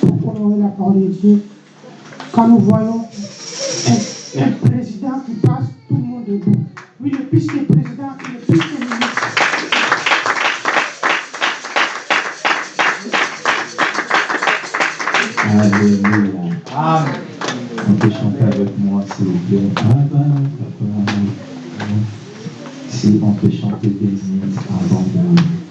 pour honorer la parole de Dieu quand nous voyons un, président qui passe, tout le monde debout. Oui, le plus que président, le plus que ministre. Alléluia. Amen. On peut chanter avec moi, s'il vous plaît. Si on peut chanter des minutes avant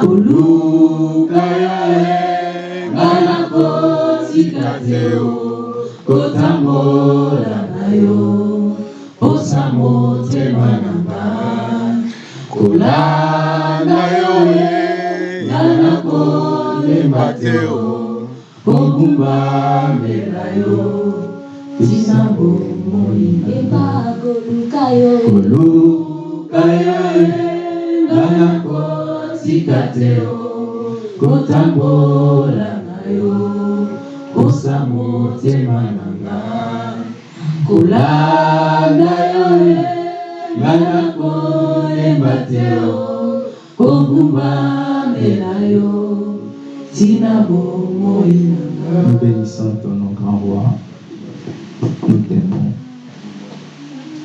koluka yawe ngana kotika te o kotambola na yo posa motema na nga. Kolanda yo ye ngana kolemba te o kogumbamela yo. Tisango molingemba koluka yo. Koluka yo ye ngana kotambola Nous ton grand roi.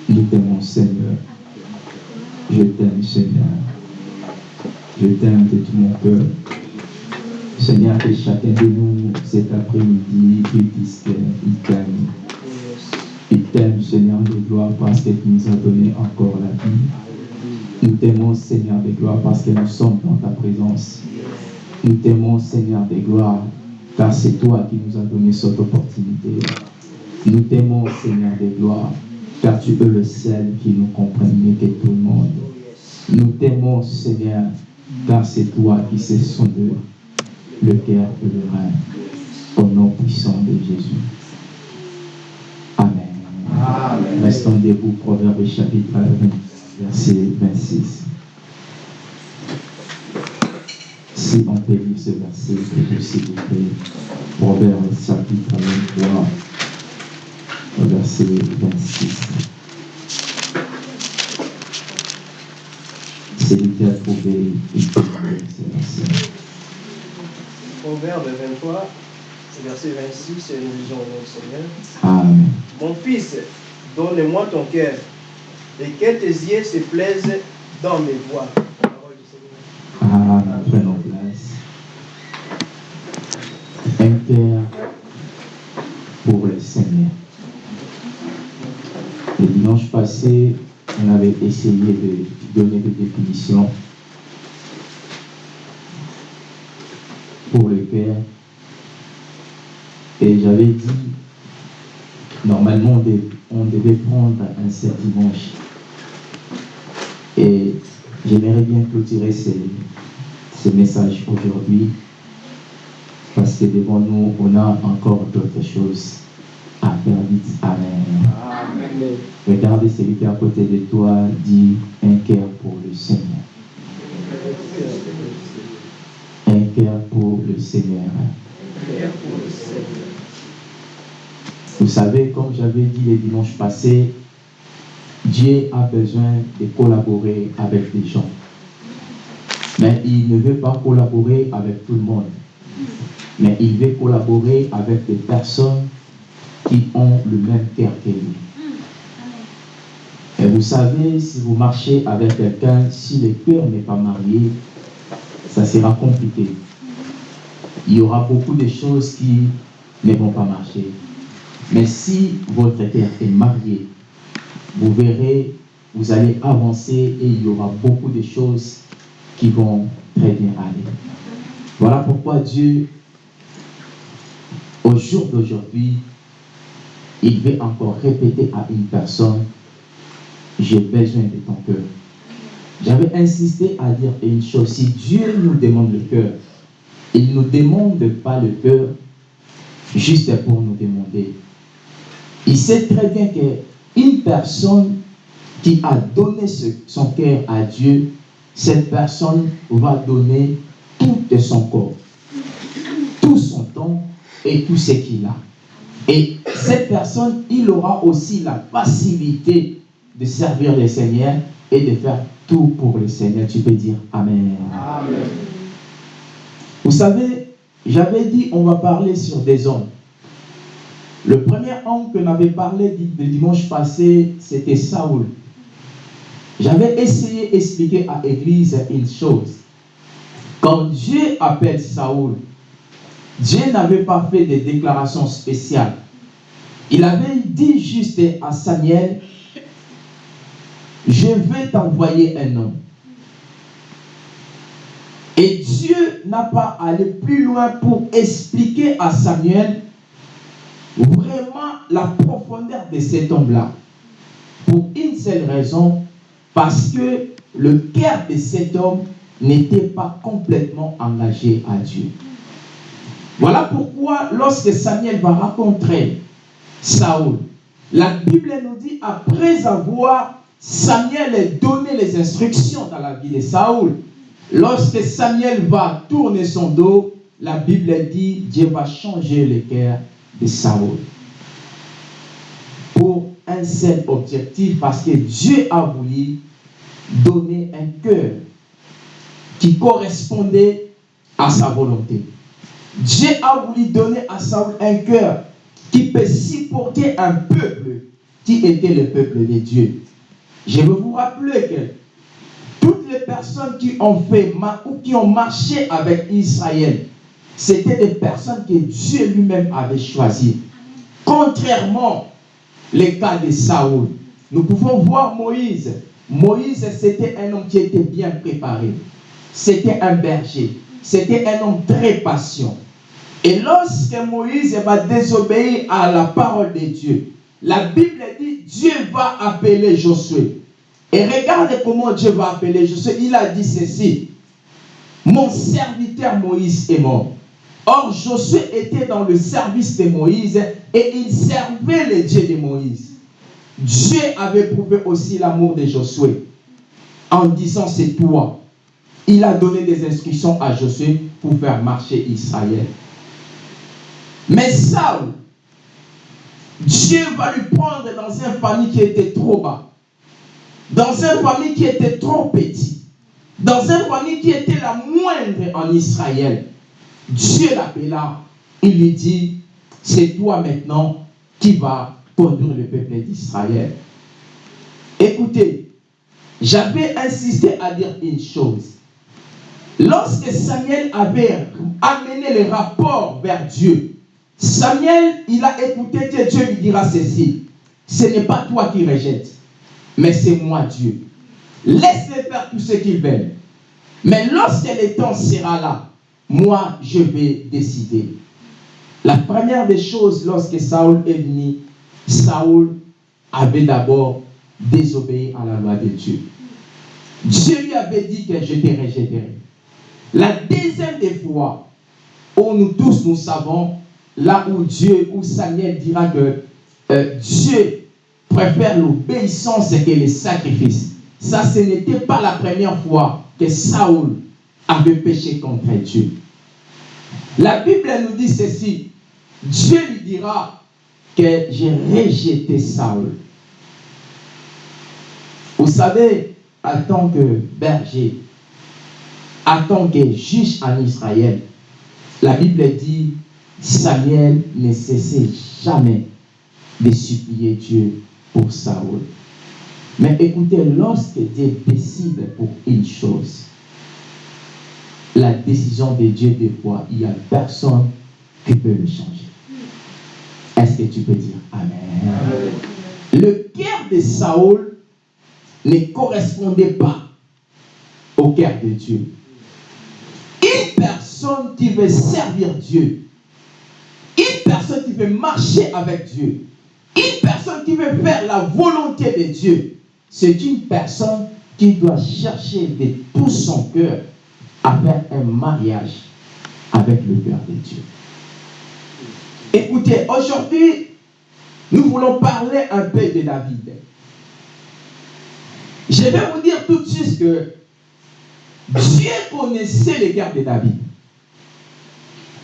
Nous t'aimons, Seigneur. Je t'aime, Seigneur. Je t'aime de tout mon cœur. Seigneur, que chacun de nous, cet après-midi, il dise qu'il t'aime. Il t'aime, Seigneur de gloire, parce que tu nous as donné encore la vie. Nous t'aimons, Seigneur de gloire, parce que nous sommes dans ta présence. Nous t'aimons, Seigneur de gloire, car c'est toi qui nous as donné cette opportunité. Nous t'aimons, Seigneur de gloire, car tu es le seul qui nous comprend mieux que tout le monde. Nous t'aimons, Seigneur, car c'est toi qui sais sonder le cœur et le rein. Au nom puissant de Jésus. Amen. Restons debout, Proverbe chapitre 20, verset 26. Si on peut lire ce verset, s'il vous plaît. Proverbe chapitre 23, verset 26. A trouvé. Proverbe 23, verset 26, et nous lisons au nom du Seigneur. Amen. Mon fils, donne-moi ton cœur, et que tes yeux se plaisent dans mes voies. Parole du Seigneur. Amen. Prenons place. Un cœur pour le Seigneur. Le dimanche passé, on avait essayé de donner des définitions pour le cœur. Et j'avais dit, normalement, on dev- on devait prendre un seul dimanche. Et j'aimerais bien clôturer ce, ce message aujourd'hui parce que devant nous, on a encore d'autres choses faire. Amen. Amen. Regardez celui qui est à côté de toi, dit un cœur pour le Seigneur. Un cœur pour le Seigneur. Vous savez, comme j'avais dit les dimanches passés, Dieu a besoin de collaborer avec les gens. Mais il ne veut pas collaborer avec tout le monde. Mais il veut collaborer avec des personnes qui ont le même cœur que lui. Et vous savez, si vous marchez avec quelqu'un, si le cœur n'est pas marié, ça sera compliqué. Il y aura beaucoup de choses qui ne vont pas marcher. Mais si votre cœur est marié, vous verrez, vous allez avancer et il y aura beaucoup de choses qui vont très bien aller. Voilà pourquoi Dieu, au jour d'aujourd'hui, il veut encore répéter à une personne, j'ai besoin de ton cœur. J'avais insisté à dire une chose, si Dieu nous demande le cœur, il ne nous demande pas le cœur juste pour nous demander. Il sait très bien qu'une personne qui a donné son cœur à Dieu, cette personne va donner tout son corps, tout son temps et tout ce qu'il a. Et cette personne, il aura aussi la facilité de servir le Seigneur et de faire tout pour le Seigneur. Tu peux dire Amen. Amen. Vous savez, j'avais dit on va parler sur des hommes. Le premier homme que m'avait parlé le dimanche passé, c'était Saoul. J'avais essayé d'expliquer à l'église une chose. Quand Dieu appelle Saoul, Dieu n'avait pas fait de déclaration spéciale. Il avait dit juste à Samuel, je vais t'envoyer un homme. Et Dieu n'a pas allé plus loin pour expliquer à Samuel vraiment la profondeur de cet homme-là. Pour une seule raison, parce que le cœur de cet homme n'était pas complètement engagé à Dieu. Voilà pourquoi lorsque Samuel va rencontrer Saoul, la Bible nous dit, après avoir Samuel donné les instructions dans la vie de Saoul, lorsque Samuel va tourner son dos, la Bible dit, Dieu va changer le cœur de Saoul. Pour un seul objectif, parce que Dieu a voulu donner un cœur qui correspondait à sa volonté. Dieu a voulu donner à Saoul un cœur qui peut supporter un peuple qui était le peuple de Dieu. Je veux vous rappeler que toutes les personnes qui ont fait ou qui ont marché avec Israël, c'était des personnes que Dieu lui-même avait choisies. Contrairement le cas de Saoul, nous pouvons voir Moïse. Moïse, c'était un homme qui était bien préparé. C'était un berger. C'était un homme très patient. Et lorsque Moïse va désobéir à la parole de Dieu, la Bible dit Dieu va appeler Josué. Et regarde comment Dieu va appeler Josué. Il a dit ceci. Mon serviteur Moïse est mort. Or, Josué était dans le service de Moïse et il servait les dieux de Moïse. Dieu avait prouvé aussi l'amour de Josué en disant c'est toi. Il a donné des instructions à Josué pour faire marcher Israël. Mais Saul, Dieu va lui prendre dans une famille qui était trop bas, dans une famille qui était trop petite, dans une famille qui était la moindre en Israël. Dieu l'appela, il lui dit, c'est toi maintenant qui vas conduire le peuple d'Israël. Écoutez, j'avais insisté à dire une chose. Lorsque Samuel avait amené le rapport vers Dieu, Samuel, il a écouté Dieu, Dieu lui dira ceci. Ce n'est pas toi qui rejettes, mais c'est moi Dieu. Laisse-les faire tout ce qu'ils veulent. Mais lorsque le temps sera là, moi, je vais décider. La première des choses, lorsque Saul est venu, Saul avait d'abord désobéi à la loi de Dieu. Dieu lui avait dit que je te rejetterai. La deuxième des fois, où nous tous nous savons, là où Dieu, où Samuel dira que euh, Dieu préfère l'obéissance que les sacrifices. Ça, ce n'était pas la première fois que Saul avait péché contre Dieu. La Bible nous dit ceci. Dieu lui dira que j'ai rejeté Saul. Vous savez, en tant que berger, en tant que juge en Israël, la Bible dit, Samuel ne cessait jamais de supplier Dieu pour Saul. Mais écoutez, lorsque Dieu décide pour une chose, la décision de Dieu, des fois, il n'y a personne qui peut le changer. Est-ce que tu peux dire Amen. Le cœur de Saul ne correspondait pas au cœur de Dieu. Une personne qui veut servir Dieu, une personne qui veut marcher avec Dieu, une personne qui veut faire la volonté de Dieu, c'est une personne qui doit chercher de tout son cœur à faire un mariage avec le cœur de Dieu. Écoutez, aujourd'hui, nous voulons parler un peu de David. Je vais vous dire tout de suite que Dieu connaissait le cœur de David.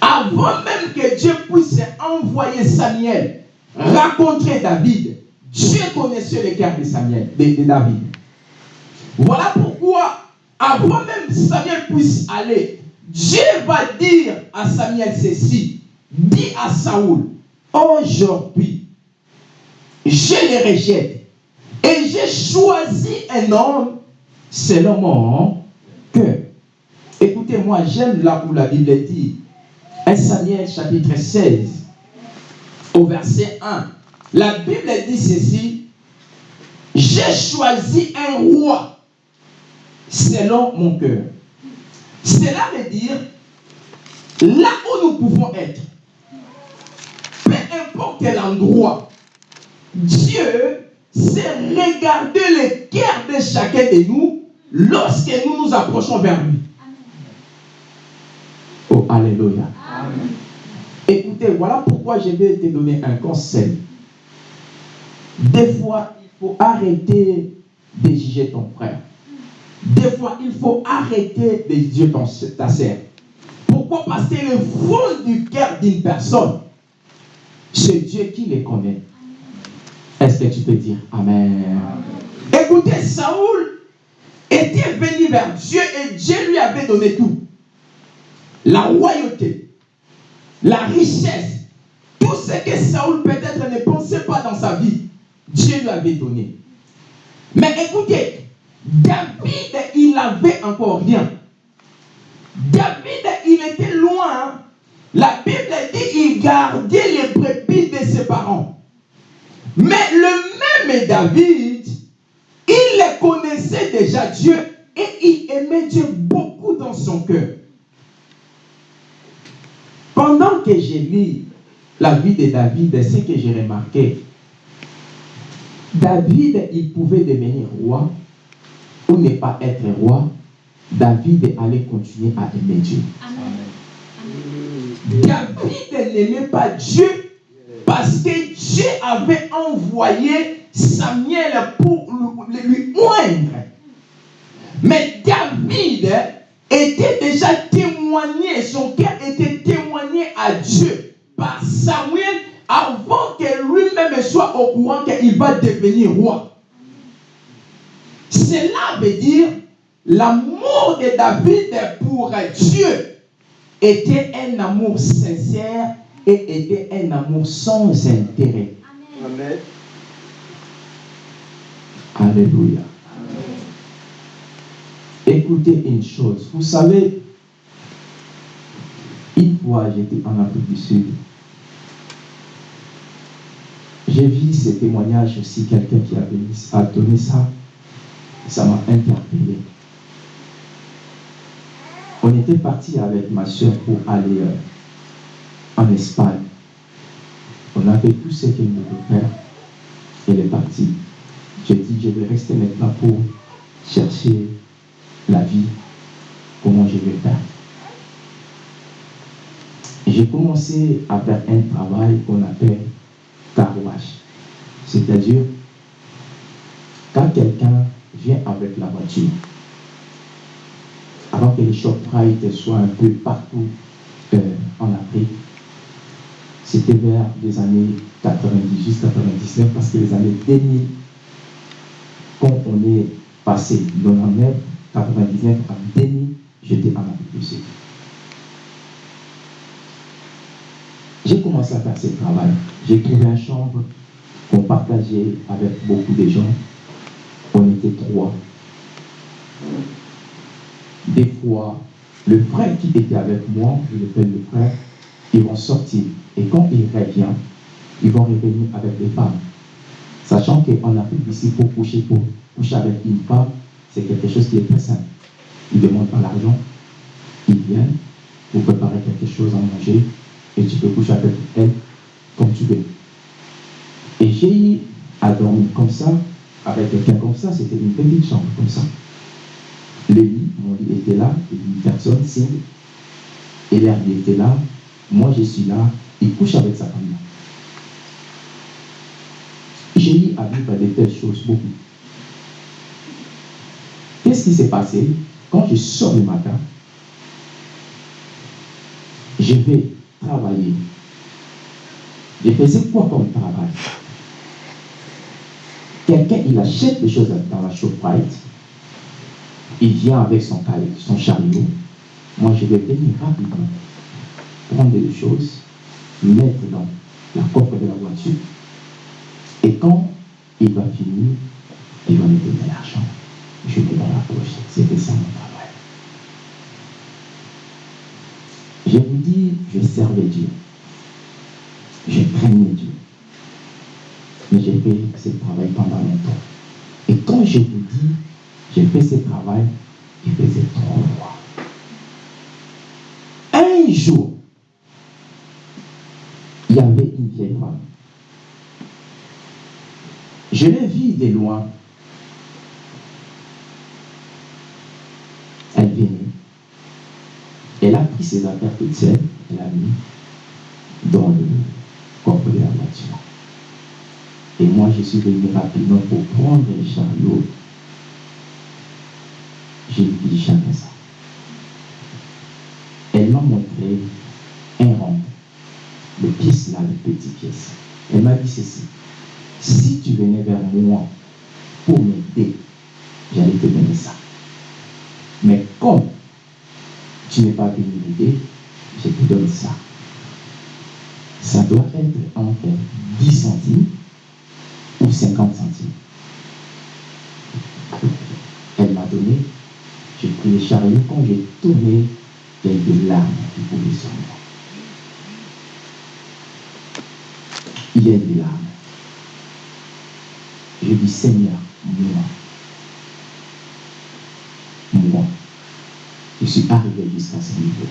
Avant même que Dieu puisse envoyer Samuel rencontrer David, Dieu connaissait le cœur de Samuel, de, David. Voilà pourquoi, avant même que Samuel puisse aller, Dieu va dire à Samuel ceci. Dis à Saoul, aujourd'hui, je le rejette. Et j'ai choisi un homme selon mon cœur. Écoutez-moi, j'aime là où la Bible dit, 1 Samuel chapitre 16, au verset 1. La Bible dit ceci, j'ai choisi un roi selon mon cœur. Cela veut dire, là où nous pouvons être, peu importe quel endroit, Dieu sait regarder le cœur de chacun de nous lorsque nous nous approchons vers lui. Oh, Alléluia. Voilà pourquoi je vais te donner un conseil. Des fois, il faut arrêter de juger ton frère. Des fois, il faut arrêter de juger ta sœur. Pourquoi? Parce que le fond du cœur d'une personne, c'est Dieu qui les connaît. Est-ce que tu peux dire Amen. Écoutez, Saoul était venu vers Dieu et Dieu lui avait donné tout. La royauté, la richesse, tout ce que Saoul peut-être ne pensait pas dans sa vie, Dieu lui avait donné. Mais écoutez, David, il n'avait encore rien. David, il était loin. La Bible dit qu'il gardait les brebis de ses parents. Mais le même David, il connaissait déjà Dieu et il aimait Dieu beaucoup dans son cœur. Pendant que j'ai lu la vie de David, ce que j'ai remarqué, David, il pouvait devenir roi ou ne pas être roi. David allait continuer à aimer Dieu. David n'aimait pas Dieu parce que Dieu avait envoyé Samuel pour lui oindre. Mais David était déjà témoigné, son cœur était témoigné à Dieu par Samuel avant que lui-même soit au courant qu'il va devenir roi. Cela veut dire l'amour de David pour Dieu était un amour sincère et était un amour sans intérêt. Amen. Alléluia. Écoutez une chose. Vous savez, une fois j'étais en Afrique du Sud. J'ai vu ce témoignage aussi, quelqu'un qui avait a donné ça. Ça m'a interpellé. On était parti avec ma soeur pour aller euh, en Espagne. On a fait tout ce qu'elle devait faire. Elle est partie. J'ai dit, je vais rester maintenant pour chercher la vie, comment je vais faire. J'ai commencé à faire un travail qu'on appelle carwash. C'est-à-dire, quand quelqu'un vient avec la voiture, avant que les ShopRite soient un peu partout euh, en Afrique, c'était vers les années 90, 99, parce que les années 2000, quand on est passé de 99, 99 à 2000, j'étais en Sud. J'ai commencé à faire ce travail. J'ai trouvé une chambre qu'on partageait avec beaucoup de gens. On était trois. Des fois, le frère qui était avec moi, je l'appelle le frère, ils vont sortir. Et quand il revient, ils vont revenir avec des femmes. Sachant qu'en Afrique ici, pour coucher, pour coucher avec une femme, c'est quelque chose qui est très simple. Ils ne demandent pas l'argent, ils viennent, vous préparez quelque chose à manger, et tu peux coucher avec elle comme tu veux. Et j'ai à dormir comme ça, avec quelqu'un comme ça, c'était une petite chambre comme ça. Le lit, mon lit était là, une personne single, et l'air était là, moi je suis là, il couche avec sa femme. J'ai eu à vivre de telles choses beaucoup. Qui s'est passé Quand je sors le matin, je vais travailler. Je faisais quoi comme travail? Quelqu'un, il achète des choses dans la ShopRite, il vient avec son, son chariot. Moi, je vais venir rapidement prendre des choses, mettre dans la coffre de la voiture, et quand il va finir, il va me donner l'argent. Je dans la poche. C'était ça mon travail. Je vous dis, je servais Dieu. Je craignais Dieu. Mais j'ai fait ce travail pendant longtemps. Et quand je vous dis, j'ai fait ce travail, il faisait trop froid. Un jour, il y avait une vieille femme. Je l'ai vue de loin. Elle venait. Elle a pris ses affaires toutes seules, elle a mis dans le coffre de la voiture. Et moi, je suis venu rapidement pour prendre le chariot. J'ai dit jamais ça. Elle m'a montré un rond, le pièce là, le petit pièce. Elle m'a dit ceci. Si tu venais vers moi pour m'aider, j'allais te donner ça. Mais comme tu n'es pas venu m'aider, je te donne ça. Ça doit être entre 10 centimes ou 50 centimes. Elle m'a donné, j'ai pris le chariot, quand j'ai tourné, il y a eu des larmes qui coulaient sur moi. Il y a eu des larmes. Je dis Seigneur, moi, moi, je suis arrivé jusqu'à ce niveau.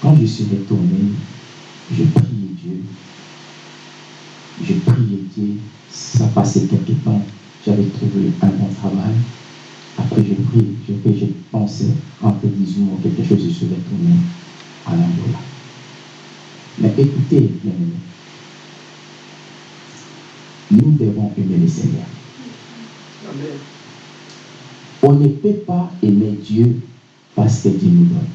Quand je suis retourné, je priais Dieu. Je priais Dieu. Ça passait quelque temps. J'avais trouvé un bon travail. Après, je prie, je fais, j'ai pensé, entre 18 mois, quelque chose, je suis retourné à l'Angola. Mais écoutez, bien nous devons aimer le Seigneur. On ne peut pas aimer Dieu parce que Dieu nous donne.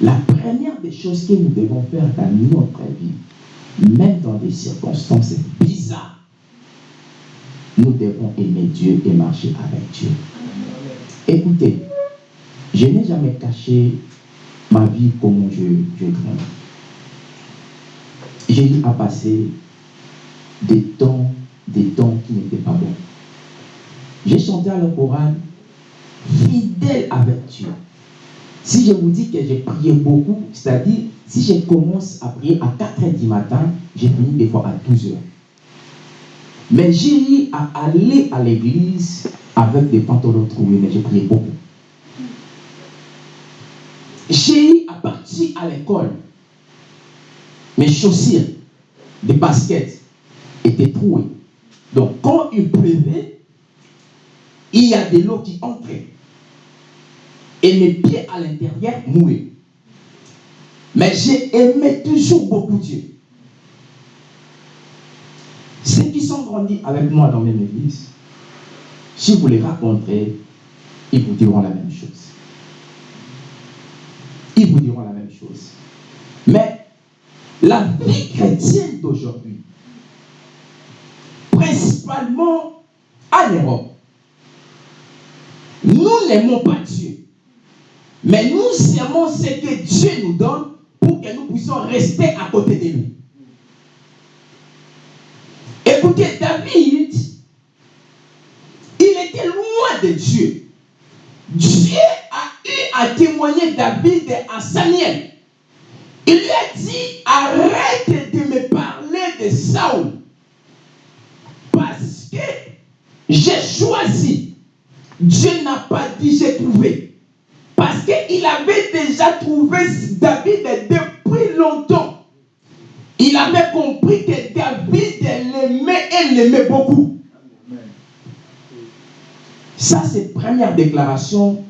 La première des choses que nous devons faire dans notre vie, même dans des circonstances bizarres, nous devons aimer Dieu et marcher avec Dieu. Écoutez, je n'ai jamais caché ma vie comme je, je. J'ai eu à passer des temps, des temps qui n'étaient pas bons. J'ai chanté à le fidèle avec Dieu. Si je vous dis que j'ai prié beaucoup, c'est-à-dire, si je commence à prier à 4 heures du matin, j'ai fini des fois à 12 heures. Mais j'ai eu à aller à l'église avec des pantalons troués, mais j'ai prié beaucoup. J'ai eu à partir à l'école, mes chaussures, des baskets étaient trouées. Donc quand il pleuvait, il y a de l'eau qui entrait. Et mes pieds à l'intérieur mouillés. Mais j'ai aimé toujours beaucoup Dieu. Ceux qui sont grandis avec moi dans mes églises, si vous les rencontrez, ils vous diront la même chose. Ils vous diront la même chose. Mais la vie chrétienne d'aujourd'hui, principalement en Europe, nous n'aimons pas Dieu. Mais nous aimons ce que Dieu nous donne pour que nous puissions rester à côté de lui. Écoutez, David, il était loin de Dieu. Dieu a eu à témoigner David à Samuel. Il lui a dit, arrête de me parler de Saul. Parce que j'ai choisi. Dieu n'a pas dit j'ai trouvé. Parce qu'il avait déjà trouvé David depuis longtemps. Il avait compris que David l'aimait et l'aimait beaucoup. Ça, c'est la première déclaration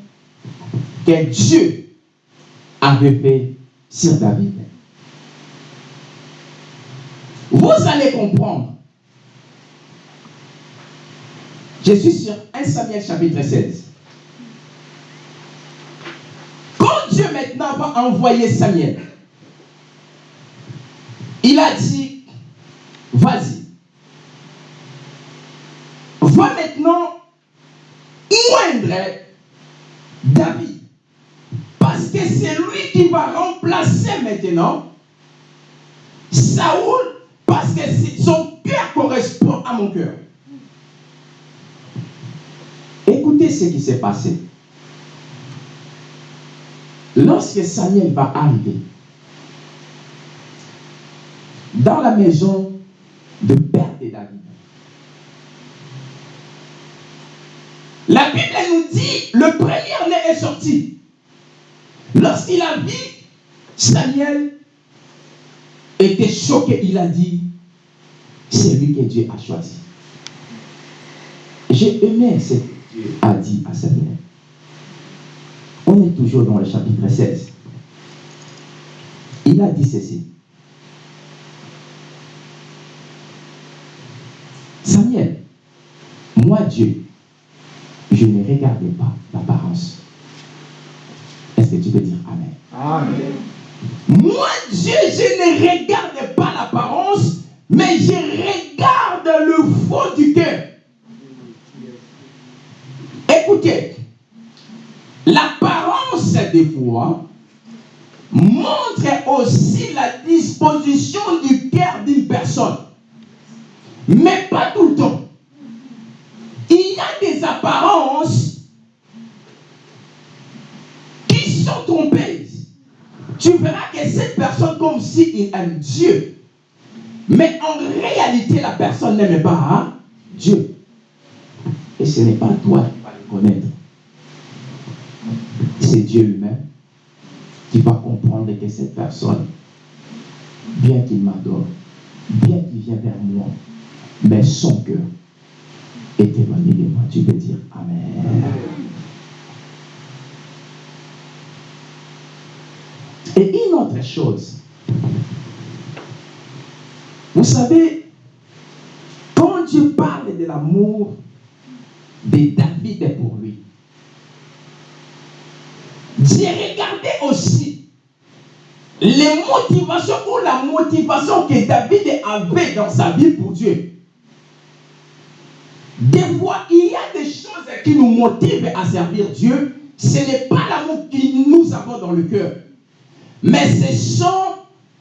que Dieu avait fait sur David. Vous allez comprendre. Je suis sur 1 Samuel chapitre 16. Quand Dieu maintenant va envoyer Samuel, il a dit, vas-y. Va maintenant moindre David. Parce que c'est lui qui va remplacer maintenant Saoul. Parce que son cœur correspond à mon cœur. Ce qui s'est passé. Lorsque Samuel va arriver dans la maison de père de David, la Bible nous dit le premier-né est sorti. Lorsqu'il a vu Samuel était choqué, il a dit c'est lui que Dieu a choisi. J'ai aimé ce que Dieu a dit à Samuel. On est toujours dans le chapitre 16. Il a dit ceci. Samuel, moi Dieu, je ne regardais pas l'apparence. Est-ce que tu peux dire Amen? Amen. Moi Dieu, je ne regarde pas l'apparence, mais je regarde le fond du cœur. L'apparence des fois montre aussi la disposition du cœur d'une personne. Mais pas tout le temps. Il y a des apparences qui sont trompeuses. Tu verras que cette personne comme s'il aime Dieu. Mais en réalité, la personne n'aime pas Dieu. Et ce n'est pas toi connaître. C'est Dieu lui-même qui va comprendre que cette personne, bien qu'il m'adore, bien qu'il vient vers moi, mais son cœur est éloigné de moi. Tu peux dire Amen. Et une autre chose, vous savez, quand Dieu parle de l'amour pour lui, j'ai regardé aussi les motivations ou la motivation que David avait dans sa vie pour Dieu. Des fois, il y a des choses qui nous motivent à servir Dieu. Ce n'est pas l'amour que nous avons dans le cœur. Mais ce sont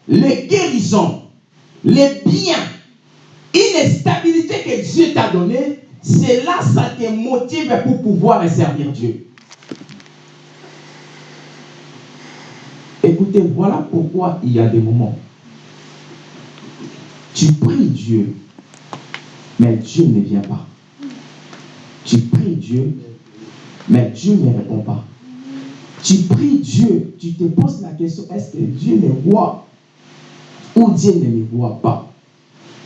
les guérisons, les biens, une stabilité que Dieu t'a donnée. C'est là ça te motive pour pouvoir servir Dieu. Écoutez, voilà pourquoi il y a des moments. Tu pries Dieu, mais Dieu ne vient pas. Tu pries Dieu, mais Dieu ne répond pas. Tu pries Dieu, tu te poses la question, est-ce que Dieu me voit ou Dieu ne me voit pas?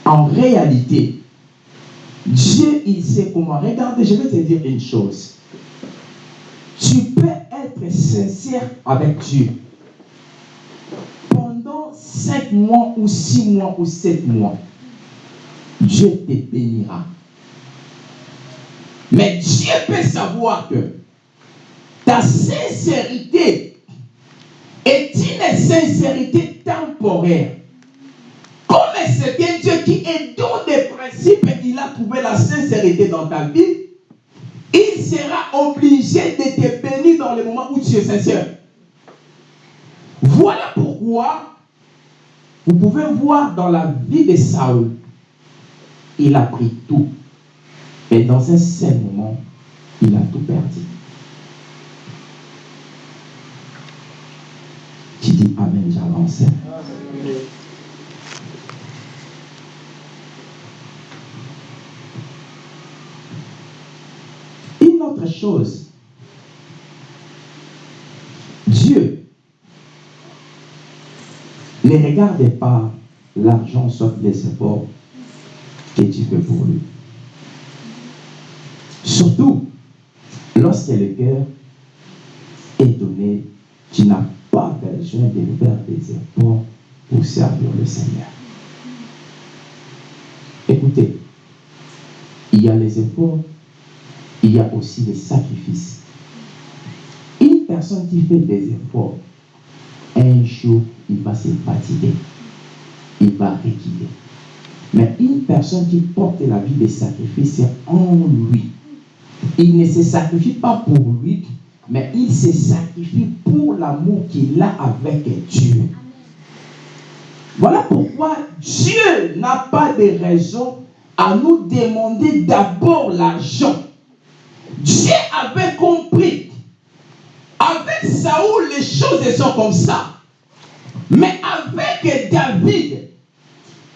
En réalité, Dieu, il sait comment. Regarde, je vais te dire une chose. Tu peux être sincère avec Dieu pendant cinq mois ou six mois ou sept mois. Dieu te bénira. Mais Dieu peut savoir que ta sincérité est une sincérité temporaire. C'est un Dieu qui est dans des principes et il a trouvé la sincérité dans ta vie, il sera obligé de te bénir dans le moment où tu es sincère. Voilà pourquoi vous pouvez voir dans la vie de Saul, il a pris tout. Et dans un seul moment, il a tout perdu. Tu dis Amen, j'avance. Une chose, Dieu ne regarde pas l'argent sauf les efforts que tu fais pour lui. Surtout lorsque le cœur est donné, tu n'as pas besoin de faire des efforts pour servir le Seigneur. Écoutez, il y a les efforts, il y a aussi les sacrifices. Une personne qui fait des efforts, un jour, il va se fatiguer. Il va reculer. Mais une personne qui porte la vie des sacrifices en lui, il ne se sacrifie pas pour lui, mais il se sacrifie pour l'amour qu'il a avec Dieu. Voilà pourquoi Dieu n'a pas de raison à nous demander d'abord l'argent. Dieu avait compris. Avec Saoul, les choses sont comme ça. Mais avec David,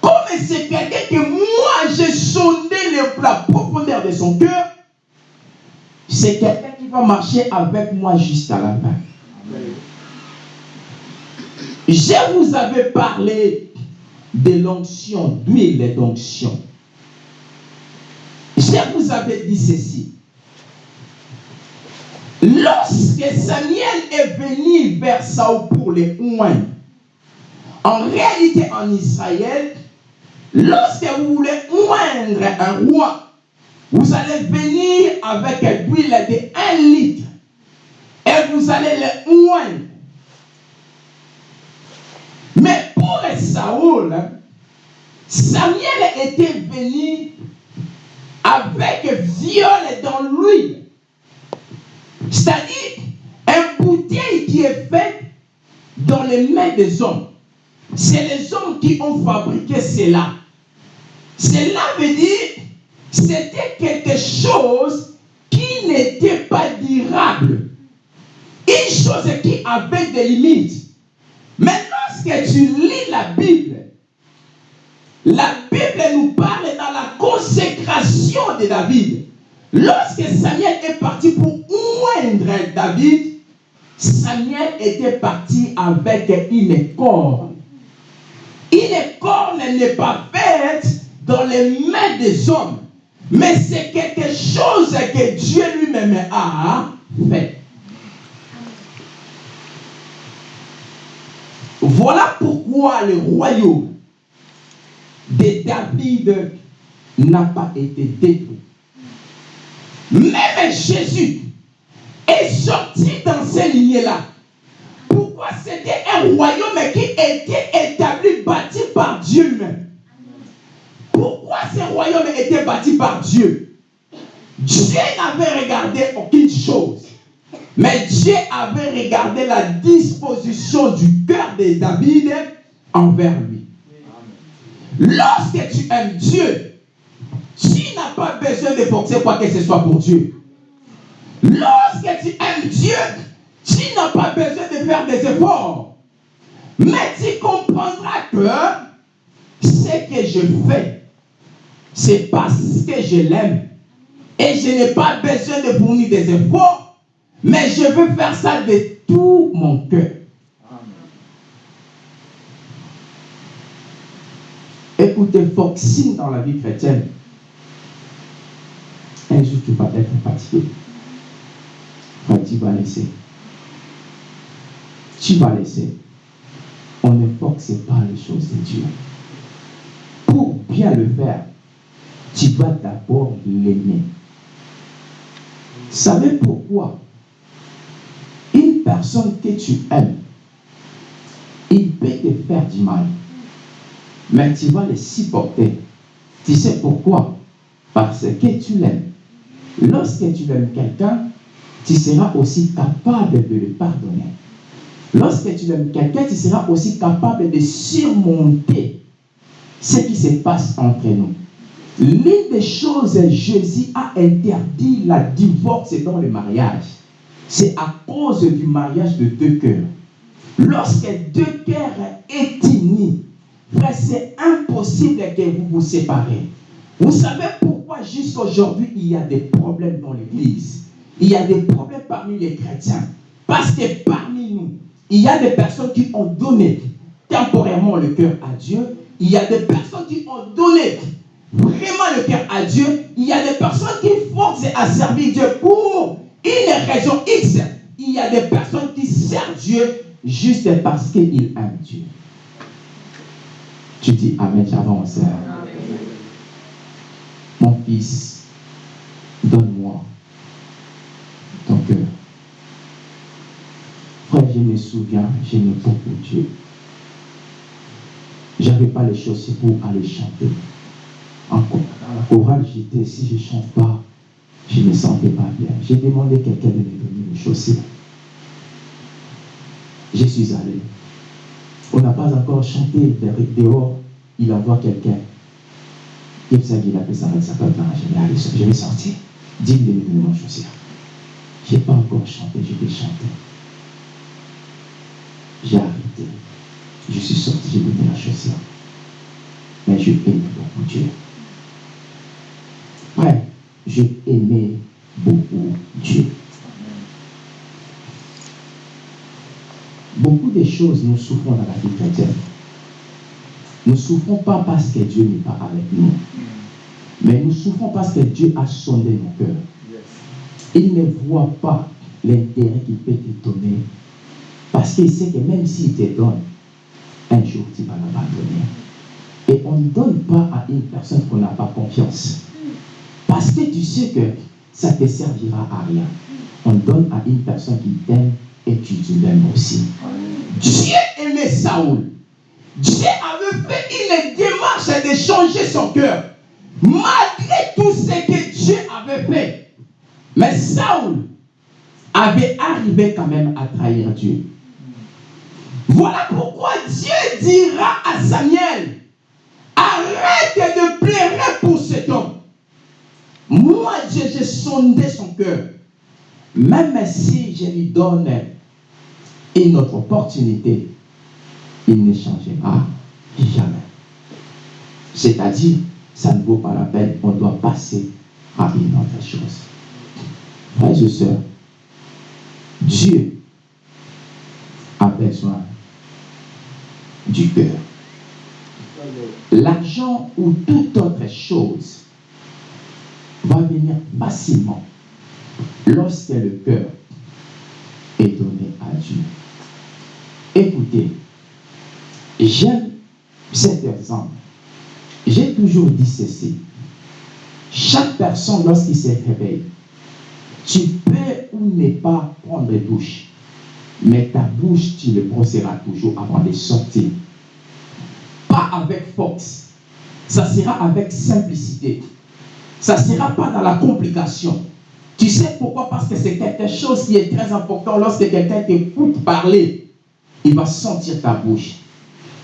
comme c'est quelqu'un que moi j'ai sondé la profondeur de son cœur, c'est quelqu'un qui va marcher avec moi jusqu'à la fin. Je vous avais parlé de l'onction, d'huile d'onction. Je vous avais dit ceci. Lorsque Samuel est venu vers Saul pour les oindre, en réalité en Israël, lorsque vous voulez oindre un roi, vous allez venir avec l'huile de 1 litre et vous allez le oindre. Mais pour Saoul, Samuel était venu avec viol dans l'huile. C'est-à-dire un bouteille qui est faite dans les mains des hommes. C'est les hommes qui ont fabriqué cela. Cela veut dire c'était quelque chose qui n'était pas durable. Une chose qui avait des limites. Mais lorsque tu lis la Bible, la Bible nous parle dans la consécration de David. Lorsque Samuel est parti pour oindre David, Samuel était parti avec une corne. Une corne n'est pas faite dans les mains des hommes, mais c'est quelque chose que Dieu lui-même a fait. Voilà pourquoi le royaume de David n'a pas été détruit. Même Jésus est sorti dans ces lignées-là. Pourquoi c'était un royaume qui était établi, bâti par Dieu même? Pourquoi ce royaume était bâti par Dieu? Dieu n'avait regardé aucune chose. Mais Dieu avait regardé la disposition du cœur de David envers lui. Lorsque tu aimes Dieu, tu n'as pas besoin de forcer quoi que ce soit pour Dieu. Lorsque tu aimes Dieu, tu n'as pas besoin de faire des efforts. Mais tu comprendras que ce que je fais, c'est parce que je l'aime. Et je n'ai pas besoin de fournir des efforts, mais je veux faire ça de tout mon cœur. Écoutez, signe dans la vie chrétienne. Un jour, tu vas être fatigué. Tu vas laisser. Tu vas laisser. On ne force pas les choses de Dieu. Pour bien le faire, tu dois d'abord l'aimer. Savez pourquoi? Une personne que tu aimes, il peut te faire du mal, mais tu vas le supporter. Tu sais pourquoi? Parce que tu l'aimes. Lorsque tu aimes quelqu'un, tu seras aussi capable de le pardonner. Lorsque tu aimes quelqu'un, tu seras aussi capable de surmonter ce qui se passe entre nous. L'une des choses, Jésus a interdit la divorce dans le mariage. C'est à cause du mariage de deux cœurs. Lorsque deux cœurs est unis, c'est impossible que vous vous séparez. Vous savez pourquoi jusqu'à aujourd'hui il y a des problèmes dans l'église? Il y a des problèmes parmi les chrétiens. Parce que parmi nous, il y a des personnes qui ont donné temporairement le cœur à Dieu. Il y a des personnes qui ont donné vraiment le cœur à Dieu. Il y a des personnes qui forcent à servir Dieu pour une raison X. Il y a des personnes qui servent Dieu juste parce qu'ils aiment Dieu. Tu dis Amen, j'avance. Mon fils, donne-moi ton cœur. Frère, je me souviens, j'aimais beaucoup Dieu. J'avais pas les chaussures pour aller chanter. En la chorale, j'étais, si je ne chante pas, je ne me sentais pas bien. J'ai demandé à quelqu'un de me donner les chaussures. Je suis allé. On n'a pas encore chanté dehors, il envoie quelqu'un. Il il appelle ça, ça peut je vais sortir. Digne de me donner mon chaussure. Je n'ai pas encore chanté, je vais chanter. J'ai arrêté. Je suis sorti, j'ai donné la chaussure. Mais je aime beaucoup Dieu. Ouais, je aimais beaucoup Dieu. Beaucoup de choses nous souffrons dans la vie chrétienne. Nous ne souffrons pas parce que Dieu n'est pas avec nous. Mais nous souffrons parce que Dieu a sondé nos cœurs. Il ne voit pas l'intérêt qu'il peut te donner. Parce qu'il sait que même s'il te donne, un jour tu vas l'abandonner. Et on ne donne pas à une personne qu'on n'a pas confiance. Parce que tu sais que ça ne te servira à rien. On donne à une personne qui t'aime et tu l'aimes aussi. Dieu aimait Saoul. Dieu avait fait une démarche de changer son cœur. Malgré tout ce que Dieu avait fait. Mais Saoul avait arrivé quand même à trahir Dieu. Voilà pourquoi Dieu dira à Samuel, arrête de pleurer pour cet homme. Moi, j'ai sondé son cœur. Même si je lui donne une autre opportunité, il ne changera jamais. C'est-à-dire, ça ne vaut pas la peine, on doit passer à une autre chose. Frères et sœurs, Dieu a besoin du cœur. L'argent ou toute autre chose va venir facilement lorsque le cœur est donné à Dieu. Écoutez, j'aime cet exemple. J'ai toujours dit ceci. Chaque personne, lorsqu'il se réveille, tu peux ou ne pas prendre douche, mais ta bouche, tu le brosseras toujours avant de sortir. Pas avec force. Ça sera avec simplicité. Ça ne sera pas dans la complication. Tu sais pourquoi? Parce que c'est quelque chose qui est très important. Lorsque quelqu'un t'écoute parler, il va sentir ta bouche.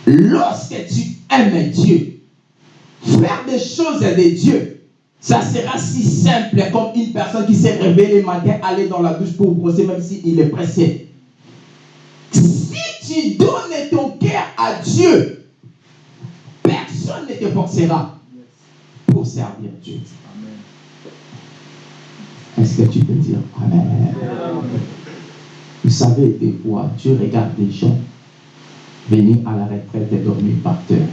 Lorsque tu aimes Dieu, faire des choses de Dieu, ça sera si simple comme une personne qui s'est réveillée le matin, aller dans la douche pour brosser, même s'il est pressé. Si tu donnes ton cœur à Dieu, personne ne te forcera pour servir Dieu. Est-ce que tu peux dire Amen? Vous savez, des fois, tu regardes des gens venir à la retraite et dormir par terre.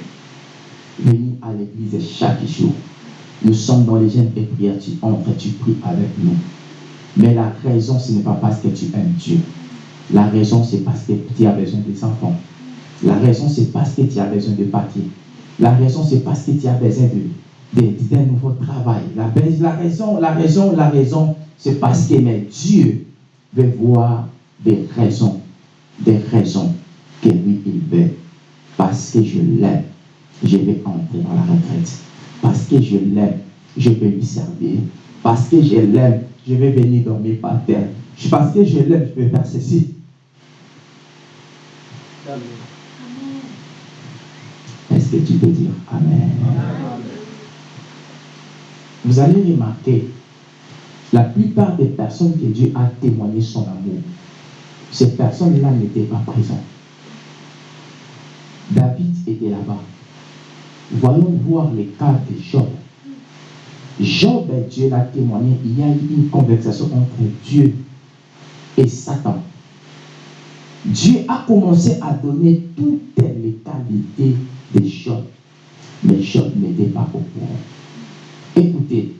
Venir à l'église chaque jour. Nous sommes dans les jeunes et prières, tu entres, tu pries avec nous. Mais la raison, ce n'est pas parce que tu aimes Dieu. La raison, c'est parce que tu as besoin des enfants. La raison, c'est parce que tu as besoin de papier. La raison, c'est parce que tu as besoin de, de- d'un nouveau travail. La, la raison, la raison, la raison, c'est parce que mais Dieu veut voir des raisons, des raisons que lui, il veut. Parce que je l'aime, je vais entrer dans la retraite. Parce que je l'aime, je vais lui servir. Parce que je l'aime, je vais venir dormir par terre. Parce que je l'aime, je vais faire ceci. Est-ce que tu peux dire Amen? Vous allez remarquer, la plupart des personnes que Dieu a témoigné son amour, ces personnes-là n'étaient pas présentes. David était là-bas. Voyons voir les cas de Job. Job, Dieu l'a témoigné, il y a eu une conversation entre Dieu et Satan. Dieu a commencé à donner toutes les qualités de Job. Mais Job n'était pas au courant. Écoutez,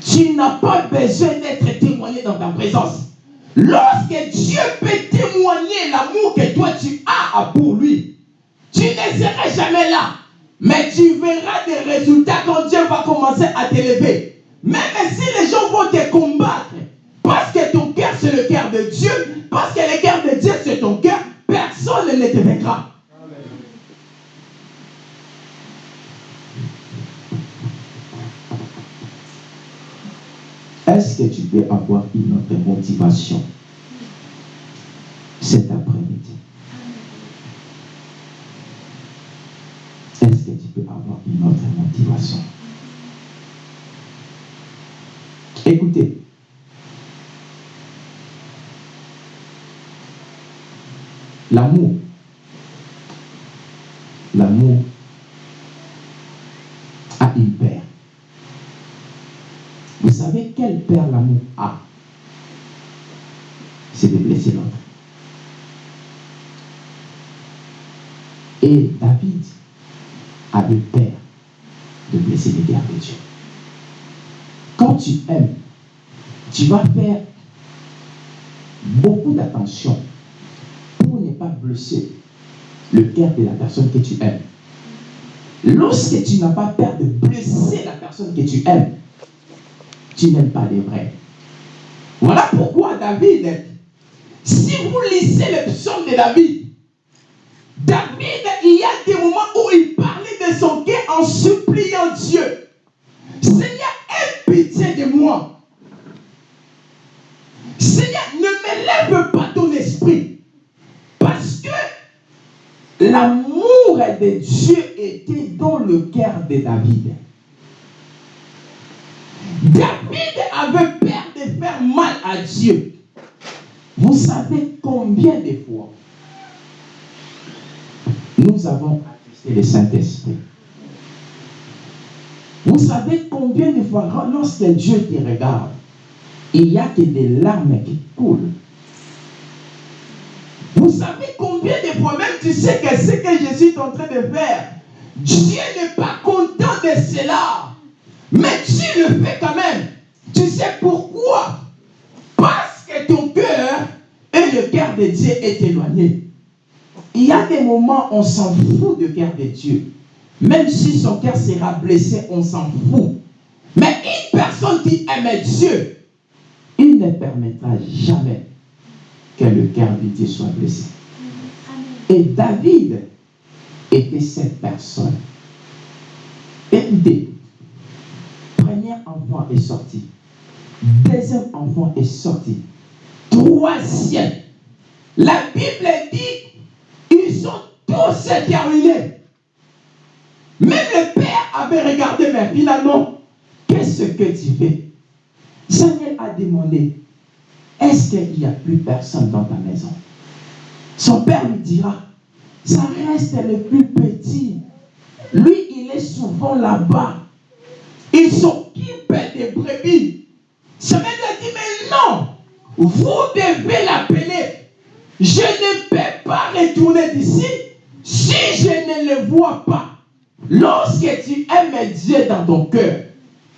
tu n'as pas besoin d'être témoigné dans ta présence. Lorsque Dieu peut témoigner l'amour que toi tu as pour lui, tu ne seras jamais là. Mais tu verras des résultats quand Dieu va commencer à t'élever. Même si les gens vont te combattre, parce que ton cœur c'est le cœur de Dieu, parce que le cœur de Dieu c'est ton cœur, personne ne te vaincra. Est-ce que tu peux avoir une autre motivation? Cet après-midi Est-ce que tu autre motivation. Écoutez, l'amour, l'amour a une paire. Vous savez quel père l'amour a? C'est de blesser l'autre. Et David avait peur. de de Dieu. Quand tu aimes, tu vas faire beaucoup d'attention pour ne pas blesser le cœur de la personne que tu aimes. Lorsque tu n'as pas peur de blesser la personne que tu aimes, tu n'aimes pas les vrais. Voilà pourquoi David, si vous lisez le psaume de David, David, il y a des moments où il parlait de son cœur en suppliant Dieu. Seigneur, aie pitié de moi. Seigneur, ne me lève pas ton esprit. Parce que l'amour de Dieu était dans le cœur de David. David avait peur de faire mal à Dieu. Vous savez combien de fois nous avons attesté le Saint-Esprit? Vous savez combien de fois, lorsque Dieu te regarde, il n'y a que des larmes qui coulent. Vous savez combien de même tu sais que ce que je suis en train de faire, Dieu n'est pas content de cela. Mais tu le fais quand même. Tu sais pourquoi? Parce que ton cœur et le cœur de Dieu est éloigné. Il y a des moments où on s'en fout du cœur de Dieu. Même si son cœur sera blessé, on s'en fout. Mais une personne qui aime Dieu, il ne permettra jamais que le cœur de Dieu soit blessé. Et David était cette personne. Écoutez, premier enfant est sorti. Deuxième enfant est sorti. Troisième. La Bible dit, ils sont tous terminés. Même le père avait regardé, mais finalement, qu'est-ce que tu fais? Samuel a demandé, est-ce qu'il n'y a plus personne dans ta maison? Son père lui dira, ça reste le plus petit. Lui, il est souvent là-bas. Il s'occupe des brebis. Samuel a dit, mais non, vous devez l'appeler. Je ne peux pas retourner d'ici si je ne le vois pas. Lorsque tu aimes Dieu dans ton cœur,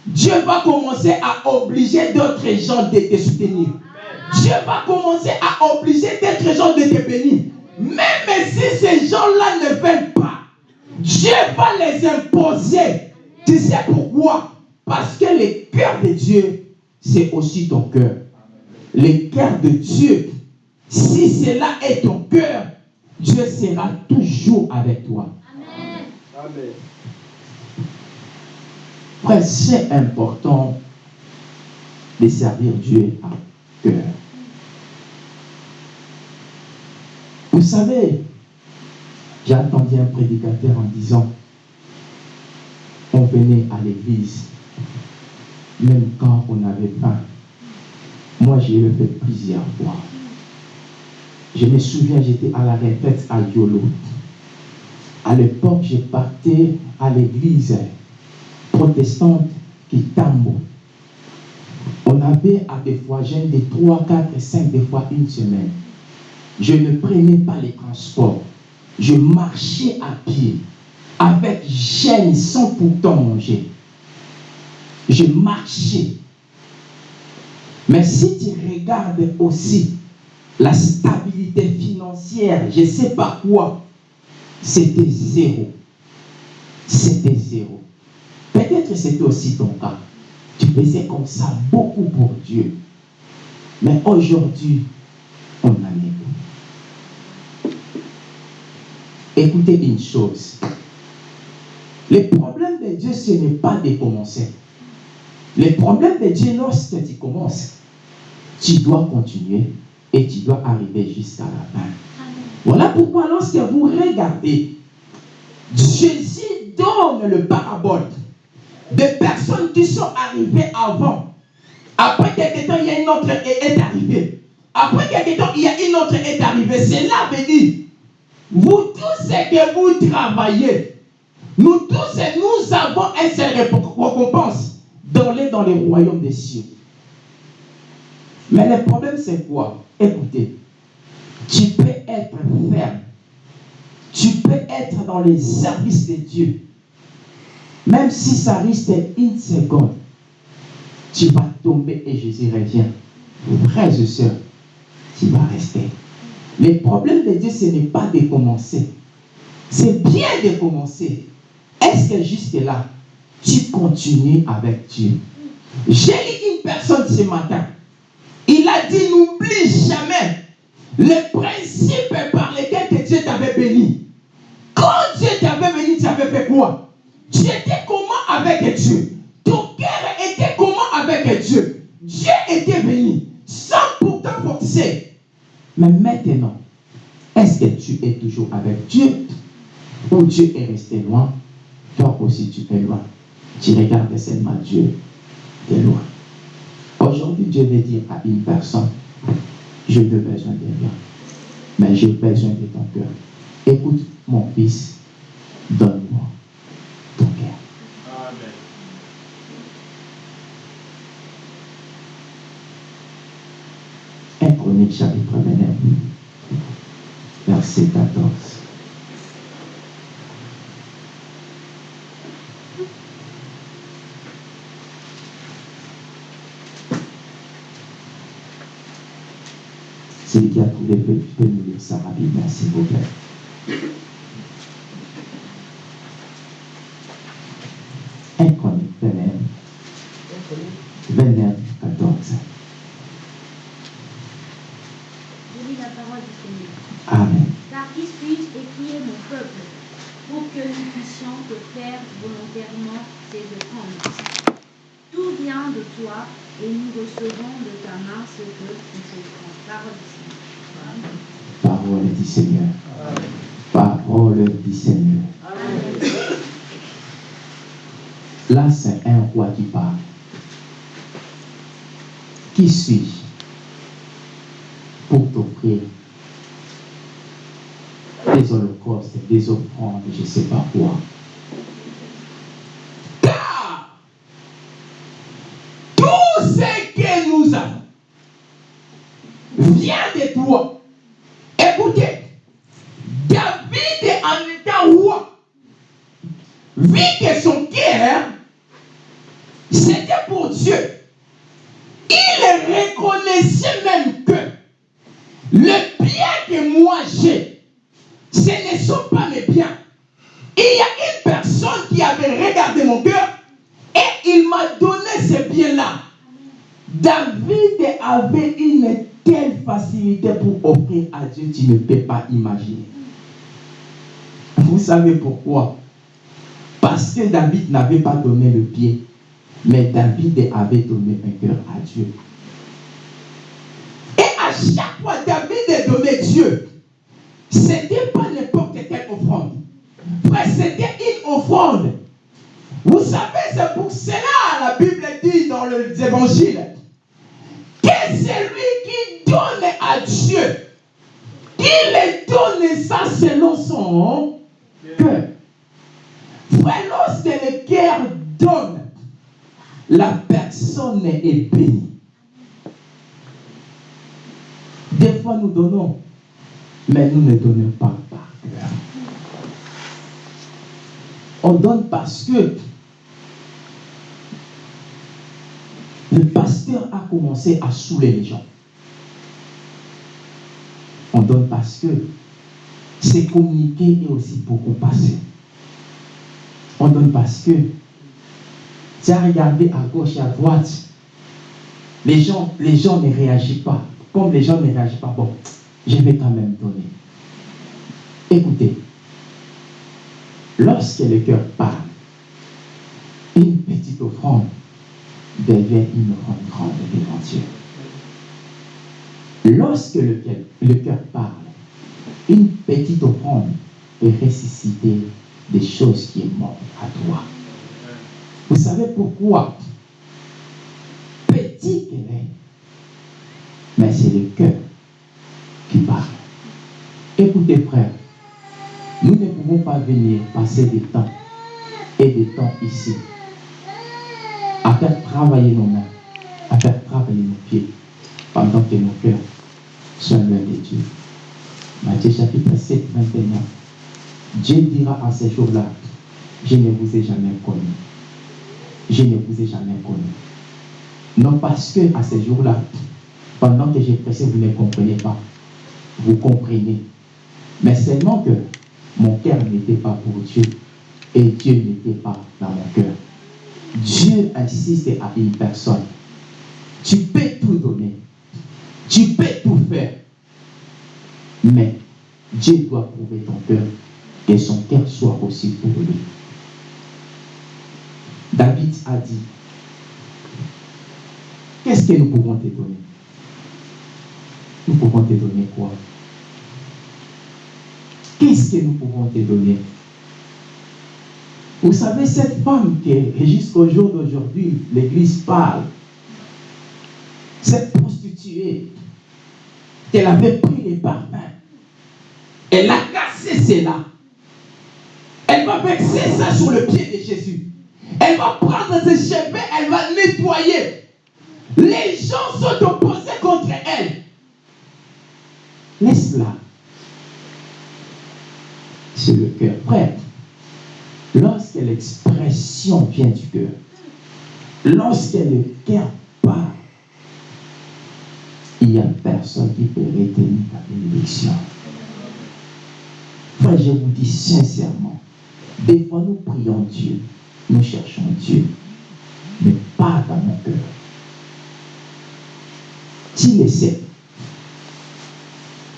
Dieu va commencer à obliger d'autres gens de te soutenir. Dieu va commencer à obliger d'autres gens de te bénir. Même si ces gens-là ne veulent pas, Dieu va les imposer. Tu sais pourquoi? Parce que le cœur de Dieu, c'est aussi ton cœur. Le cœur de Dieu, si cela est ton cœur, Dieu sera toujours avec toi. Amen. C'est important de servir Dieu à cœur. Vous savez, j'ai entendu un prédicateur en disant, on venait à l'église, même quand on avait faim. Moi, j'ai le fait plusieurs fois. Je me souviens, j'étais à la retraite à Yolo. À l'époque, je partais à l'église protestante qui tambo. On avait à des fois, jeûne de 3, 4, 5, des fois une semaine. Je ne prenais pas les transports. Je marchais à pied, avec gêne, sans pourtant manger. Je marchais. Mais si tu regardes aussi la stabilité financière, je ne sais pas quoi, c'était zéro. C'était zéro. Peut-être c'était aussi ton cas. Tu faisais comme ça beaucoup pour Dieu. Mais aujourd'hui, on en est Écoutez une chose. Le problème de Dieu, ce n'est pas de commencer. Le problème de Dieu, lorsque tu commences, tu dois continuer et tu dois arriver jusqu'à la fin. Voilà pourquoi lorsque vous regardez, Jésus donne le parabole des personnes qui sont arrivées avant. Après quelques temps, il y a une autre est, est arrivée. Après quelques temps, il y a une autre est arrivée. Cela veut dire, vous tous ce que vous travaillez, nous tous, nous avons un seul récompense d'aller dans le royaume des cieux. Mais le problème, c'est quoi? Écoutez, tu peux être ferme. Tu peux être dans les services de Dieu. Même si ça risque une seconde, tu vas tomber et Jésus revient. Frères et sœurs, tu vas rester. Le problème de Dieu, ce n'est pas de commencer. C'est bien de commencer. Est-ce que jusque là, tu continues avec Dieu? J'ai lu une personne ce matin. Il a dit, jamais les principes par lesquels Dieu t'avait béni. Quand Dieu t'avait béni, tu avais fait quoi? Tu étais comment avec Dieu Ton cœur était comment avec Dieu Dieu était béni, sans pourtant forcer. Mais maintenant, est-ce que tu es toujours avec Dieu? Ou Dieu est resté loin? Toi aussi, tu es loin. Tu regardes seulement Dieu de loin. Aujourd'hui, Dieu veut dire à une personne, je n'ai besoin de rien, mais j'ai besoin de ton cœur. Écoute, mon fils, donne-moi ton cœur. Amen. Un Chronique chapitre 29, verset 14. Qui a trouvé peut, peut nous lire ça rapidement, s'il vous plaît. Chronique 29, 29, 14. Je lis la parole du Seigneur. Amen. Car qui suis-je et qui est mon peuple pour que nous puissions te faire volontairement ces offrandes Tout vient de toi et nous recevons de ta main ce que nous offrons. Parole du Seigneur. Parole du Seigneur. Parole du Seigneur. Là, c'est un roi qui parle. Qui suis-je pour t'offrir? Des holocaustes, des offrandes, je ne sais pas quoi Car tout ce que vient de toi. Écoutez, David en étant roi, que son cœur, c'était pour Dieu. Il reconnaissait même que le bien que moi j'ai, ce ne sont pas mes biens. Il y a une personne qui avait regardé mon cœur et il m'a donné ce bien-là. David avait une telle facilité pour offrir à Dieu, tu ne peux pas imaginer. Vous savez pourquoi? Parce que David n'avait pas donné le pied, mais David avait donné un cœur à Dieu. Et à chaque fois David donnait Dieu, c'était pas n'importe quelle offrande. C'était une offrande. Vous savez, c'est pour cela la Bible dit dans les évangiles que celui qui donne à Dieu, il donne ça selon son cœur. Lorsque le cœur donne, la personne est bénie. Des fois, nous donnons, mais nous ne donnons pas par cœur. On donne parce que le pasteur a commencé à saouler les gens. On donne parce que c'est communiquer et aussi beaucoup passer. On donne parce que tu as regardé à gauche et à droite, les gens, les gens ne réagissent pas. Comme les gens ne réagissent pas, bon, je vais quand même donner. Écoutez, lorsque le cœur parle, une petite offrande devient une offrande grande devant Dieu. Lorsque le cœur, le cœur parle, une petite offrande peut ressusciter des choses qui mortes à toi. Vous savez pourquoi? Petit qu'elle est, mais c'est le cœur qui parle. Écoutez, frère, nous ne pouvons pas venir passer des temps et des temps ici à faire travailler nos mains, à faire travailler nos pieds, pendant que nos cœurs sont loin de Dieu. Matthieu chapitre 7, 21. Dieu dira à ces jours-là, je ne vous ai jamais connu. Je ne vous ai jamais connu. Non parce que à ces jours-là, pendant que j'ai pressé, vous ne comprenez pas. Vous comprenez. Mais seulement que mon cœur n'était pas pour Dieu et Dieu n'était pas dans mon cœur. Dieu insiste à une personne. Tu peux tout donner. Tu peux tout faire. Mais Dieu doit prouver ton cœur, que son cœur soit aussi pour lui. David a dit, qu'est-ce que nous pouvons te donner? Nous pouvons te donner quoi? Qu'est-ce que nous pouvons te donner? Vous savez, cette femme que jusqu'au jour d'aujourd'hui, l'Église parle, cette prostituée, qu'elle avait pris les parfums, elle a cassé cela. Va ça sur le pied de Jésus. Elle va prendre ses cheveux, elle va nettoyer. Les gens sont opposés contre elle. Laisse-la. C'est le cœur. Frère, lorsque l'expression vient du cœur, lorsque le cœur parle, il n'y a personne qui peut retenir ta bénédiction. Frère, je vous dis sincèrement, des fois nous prions Dieu, nous cherchons Dieu, mais pas dans mon cœur. Tu le sais.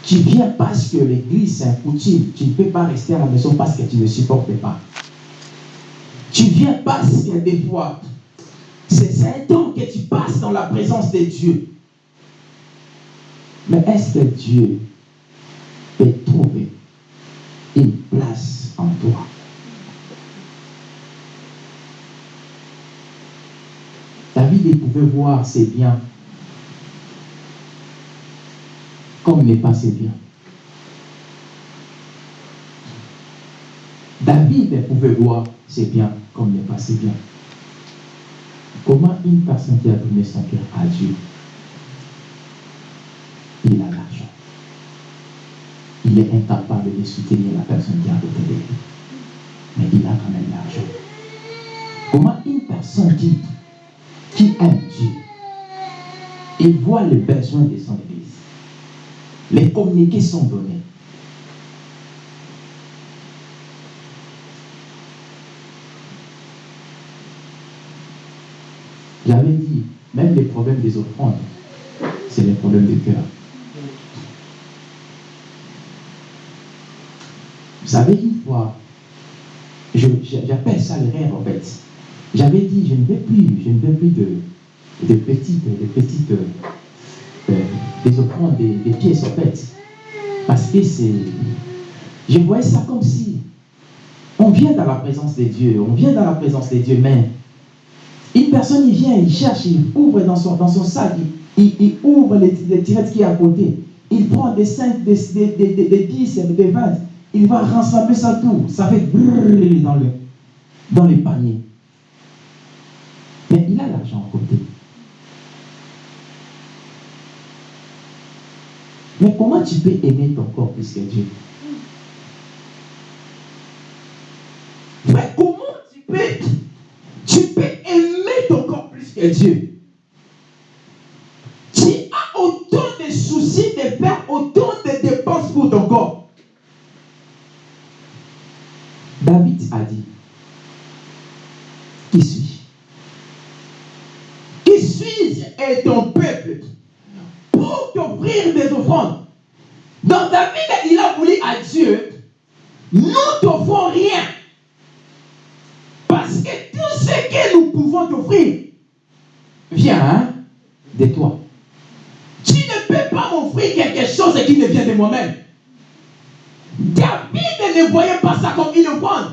Tu viens parce que l'église c'est un coutume. Tu ne peux pas rester à la maison parce que tu ne supportes pas. Tu viens parce que des fois, c'est un temps que tu passes dans la présence de Dieu. Mais est-ce que Dieu peut trouver une place en toi? David pouvait voir ses biens comme n'est pas ses biens. David pouvait voir ses biens comme n'est pas ses biens. Comment une personne qui a donné son cœur à Dieu il a l'argent. Il est incapable de soutenir la personne qui à côté de lui. Mais il a quand même l'argent. Comment une personne qui, qui aime Dieu et voit le besoin de son église, les communiqués sont donnés. J'avais dit, même les problèmes des offrandes, c'est les problèmes de cœur. Vous savez, une fois, j'appelle ça le rêve en fait. J'avais dit, je ne veux plus, je ne veux plus de, de petites, de petites, euh, des offrandes, des, des pièces en fait. Parce que c'est, je voyais ça comme si on vient dans la présence de Dieu, on vient dans la présence de Dieu, mais une personne, il vient, il cherche, il ouvre dans son, dans son sac, il, il- ouvre les, les tirettes qui est à côté. Il prend des 5, des, des, des, des, des 10, des 20. Il va rassembler ça tout. Ça fait brrrr dans le, dans les paniers. Mais il a l'argent à côté. Mais comment tu peux aimer ton corps plus que Dieu? Mais comment tu peux, tu peux aimer ton corps plus que Dieu? Tu as autant de soucis de faire autant de dépenses pour ton corps. David a dit, qui suis-je Qui suis-je et ton peuple pour t'offrir des offrandes Donc David, il a voulu à Dieu, nous t'offrons rien. Parce que tout ce que nous pouvons t'offrir vient hein, de toi. Tu ne peux pas m'offrir quelque chose qui ne vient de moi-même. David ne voyait pas ça comme une offrande.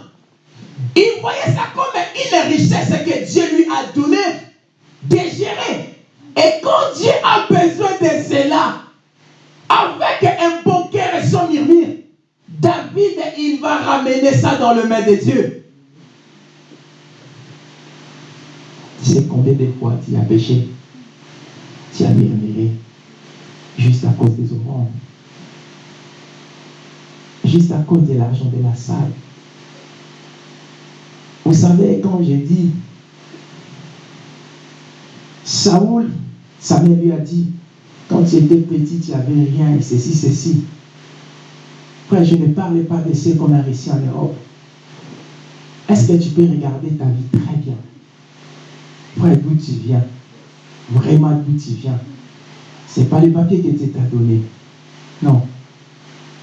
Il voyait ça comme une richesse que Dieu lui a donnée de gérer. Et quand Dieu a besoin de cela, avec un bon cœur et son murmure, David, il va ramener ça dans le main de Dieu. Tu sais combien de fois tu as péché, tu as murmuré, juste à cause des offrandes, juste à cause de l'argent de la salle. Vous savez, quand j'ai dit, Saoul, Samuel lui a dit, quand tu étais petit, tu n'avais rien, et ceci, ceci. Frère, je ne parle pas de ce qu'on a réussi en Europe. Est-ce que tu peux regarder ta vie très bien? Frère, d'où tu viens? Vraiment d'où tu viens? Ce n'est pas les papiers que Dieu t'a donné. Non.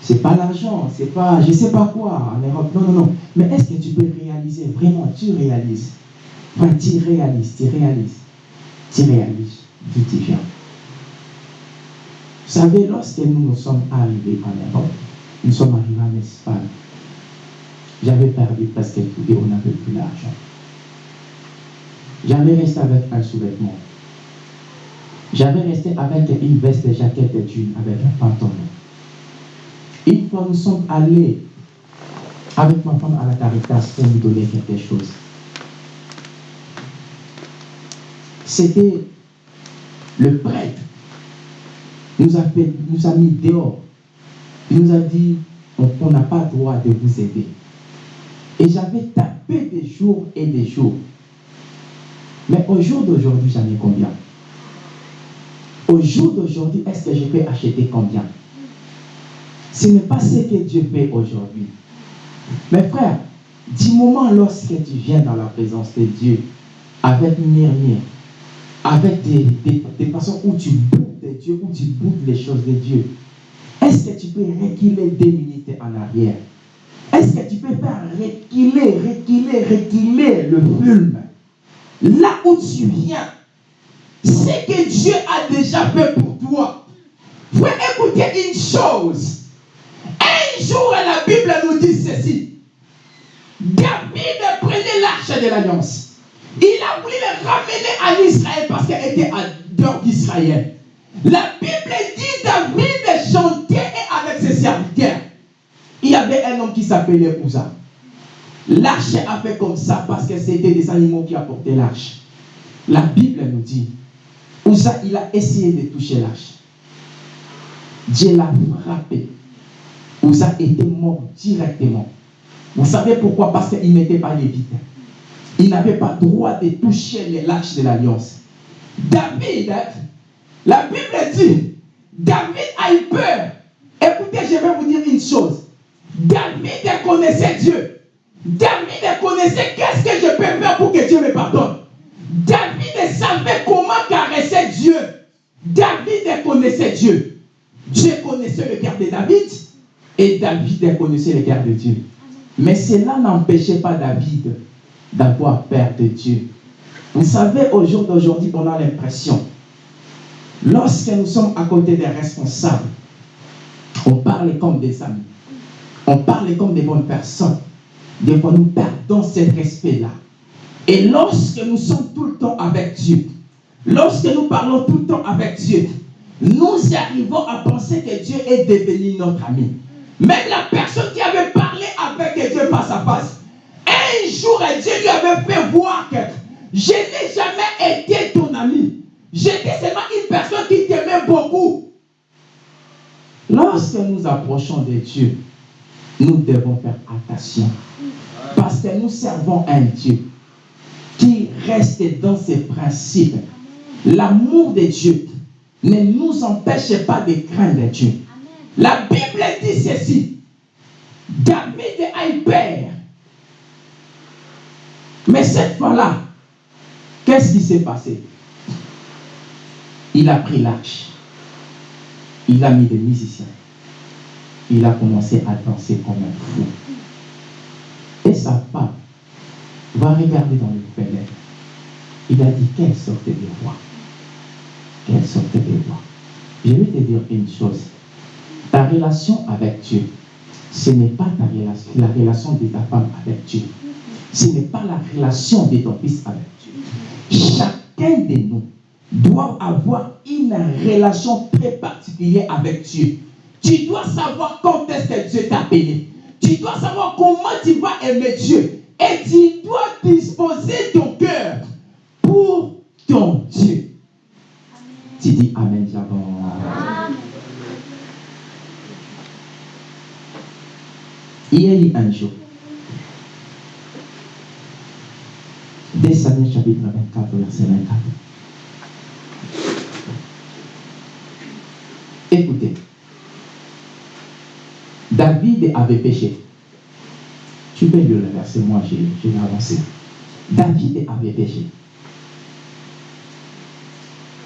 Ce n'est pas l'argent, c'est pas je sais pas quoi en Europe. Non, non, non. Mais est-ce que tu peux réaliser Vraiment, tu réalises? Tu réalises, tu réalises. Tu réalises d'où tu viens. Vous savez, lorsque nous nous sommes arrivés en Europe, nous sommes arrivés en Espagne, j'avais perdu tout et on n'avait plus l'argent. J'avais resté avec un sous-vêtement. J'avais resté avec une veste, jaquette et jean, avec un pantalon. Une fois, nous sommes allés avec ma femme à la Caritas pour nous donner quelque chose. C'était le prêtre nous a, nous a mis dehors. Il nous a dit on n'a pas le droit de vous aider. Et j'avais tapé des jours et des jours. Mais au jour d'aujourd'hui, j'en ai combien? Au jour d'aujourd'hui, est-ce que je peux acheter combien? Ce n'est pas ce que Dieu fait aujourd'hui. Mais frère, du moment lorsque tu viens dans la présence de Dieu, avec murmure, avec des, des, des façons où tu boudes de Dieu, où tu les choses de Dieu, est-ce que tu peux reculer des minutes en arrière? Est-ce que tu peux faire reculer, reculer, reculer le film? Là où tu viens, c'est que Dieu a déjà fait pour toi. Faut écouter une chose. Un jour, la Bible nous dit ceci. David prenait l'arche de l'alliance. Il a voulu le ramener à Israël parce qu'elle était à dehors d'Israël. La Bible dit David chantait avec ses serviteurs. Il y avait un homme qui s'appelait Ouza. L'arche a fait comme ça parce que c'était des animaux qui apportaient l'arche. La Bible nous dit, Ouza, il a essayé de toucher l'arche. Dieu l'a frappé. Uza était mort directement. Vous savez pourquoi? Parce qu'il n'était pas lévite. Il n'avait pas droit de toucher lâches de l'alliance. David, la Bible dit, David a eu peur. Écoutez, je vais vous dire une chose. David connaissait Dieu. David connaissait qu'est-ce que je peux faire pour que Dieu me pardonne. David savait comment caresser Dieu. David connaissait Dieu. Dieu connaissait le cœur de David et David connaissait le cœur de Dieu. Mais cela n'empêchait pas David d'avoir peur de Dieu. Vous savez, au jour d'aujourd'hui, on a l'impression, lorsque nous sommes à côté des responsables, on parle comme des amis, on parle comme des bonnes personnes. Des fois, nous perdons ce respect-là. Et lorsque nous sommes tout le temps avec Dieu, lorsque nous parlons tout le temps avec Dieu, nous arrivons à penser que Dieu est devenu notre ami. Même la personne qui avait parlé avec Dieu face à face, un jour, Dieu lui avait fait voir que je n'ai jamais été ton ami. J'étais seulement une personne qui t'aimait beaucoup. Lorsque nous approchons de Dieu, nous devons faire attention. Parce que nous servons un Dieu qui reste dans ses principes. L'amour de Dieu ne nous empêche pas de craindre Dieu. La Bible dit ceci. David a eu peur. Mais cette fois-là, qu'est-ce qui s'est passé? Il a pris l'arche. Il a mis des musiciens. Il a commencé à danser comme un fou. Et sa femme va regarder dans le fenêtre. Il a dit, quelle sorte de roi Quelle sorte de roi Je vais te dire une chose. Ta relation avec Dieu, ce n'est pas la relation de ta femme avec Dieu. Ce n'est pas la relation de ton fils avec Dieu. Chacun de nous doit avoir une relation très particulière avec Dieu. Tu dois savoir quand est-ce que Dieu t'a appelé. Tu dois savoir comment tu vas aimer Dieu. Et tu dois disposer ton cœur pour ton Dieu. Tu dis Amen, Amen. Il y a eu un jour, 2 Samuel chapitre 24, verset 24. Écoutez, David avait péché. Tu peux lire le verset, moi je, vais avancer. David avait péché.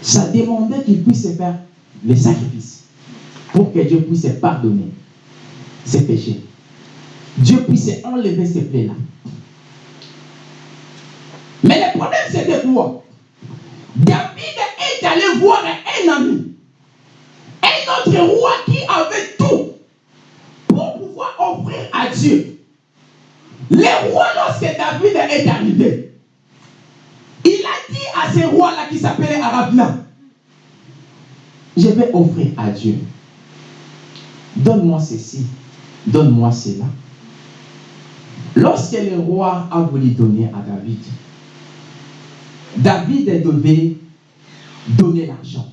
Ça demandait qu'il puisse faire le sacrifice pour que Dieu puisse pardonner ses péchés. Dieu puisse enlever ces plaies-là. Mais le problème, c'était quoi? David est allé voir un ami, un autre roi qui avait offrir à Dieu. Le roi, lorsque David est arrivé, il a dit à ce roi-là qui s'appelait Arabna, je vais offrir à Dieu. Donne-moi ceci, donne-moi cela. Lorsque le roi a voulu donner à David, David devait donner l'argent.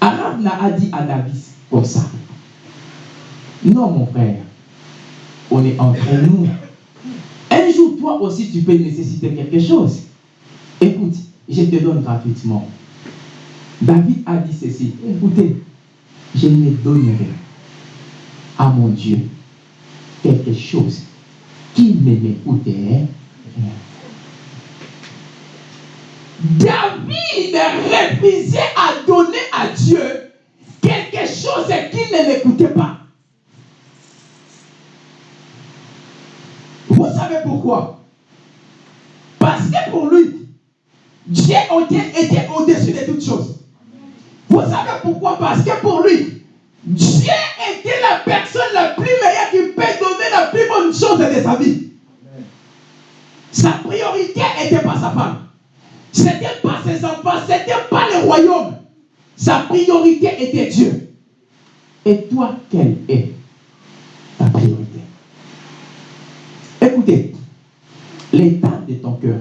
Arabna a dit à David comme ça. Non, mon frère, on est entre nous. Un jour, toi aussi, tu peux nécessiter quelque chose. Écoute, je te donne gratuitement. David a dit ceci. Écoutez, je ne donnerai à mon Dieu quelque chose qui ne m'écouterait rien. David refusait à donner à Dieu quelque chose qu'il ne l'écoutait pas. Vous savez pourquoi? Parce que pour lui, Dieu était au-dessus de toutes choses. Vous savez pourquoi? Parce que pour lui, Dieu était la personne la plus meilleure qui peut donner la plus bonne chose de sa vie. Sa priorité n'était pas sa femme. Ce n'était pas ses enfants, ce n'était pas le royaume. Sa priorité était Dieu. Et toi, quelle est ta priorité Écoutez, l'état de ton cœur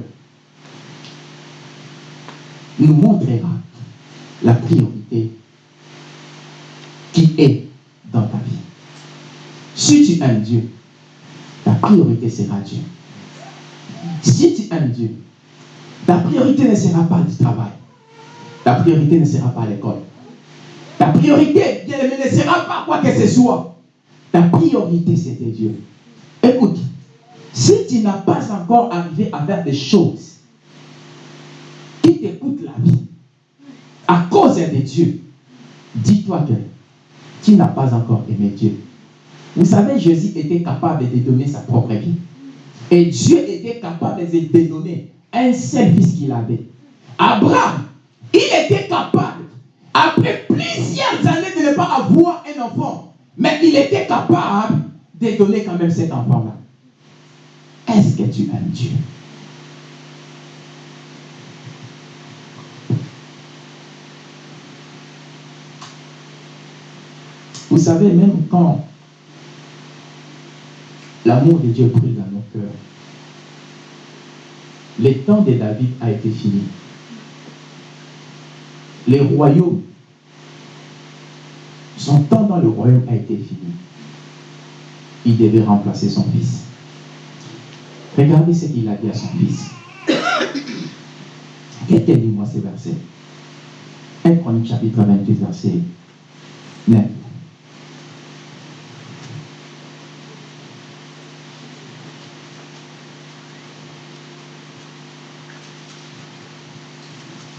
nous montrera la priorité qui est dans ta vie. Si tu aimes Dieu, ta priorité sera Dieu. Si tu aimes Dieu, ta priorité ne sera pas du travail. Ta priorité ne sera pas l'école. Ta priorité, bien aimé, ne sera pas quoi que ce soit. Ta priorité, c'était Dieu. Écoute, si tu n'as pas encore arrivé à faire des choses qui te coûtent la vie à cause de Dieu, dis-toi que tu n'as pas encore aimé Dieu. Vous savez, Jésus était capable de donner sa propre vie. Et Dieu était capable de donner un seul fils qu'il avait. Abraham, il était capable, après plusieurs années de ne pas avoir un enfant, mais il était capable de donner quand même cet enfant-là. Est-ce que tu aimes Dieu? Vous savez, même quand l'amour de Dieu brûle dans nos cœurs, le temps de David a été fini. Le royaume, son temps dans le royaume a été fini. Il devait remplacer son fils. Regardez ce qu'il a dit à son fils. Dit-moi ces versets. 1 Chronique chapitre 28, verset 9.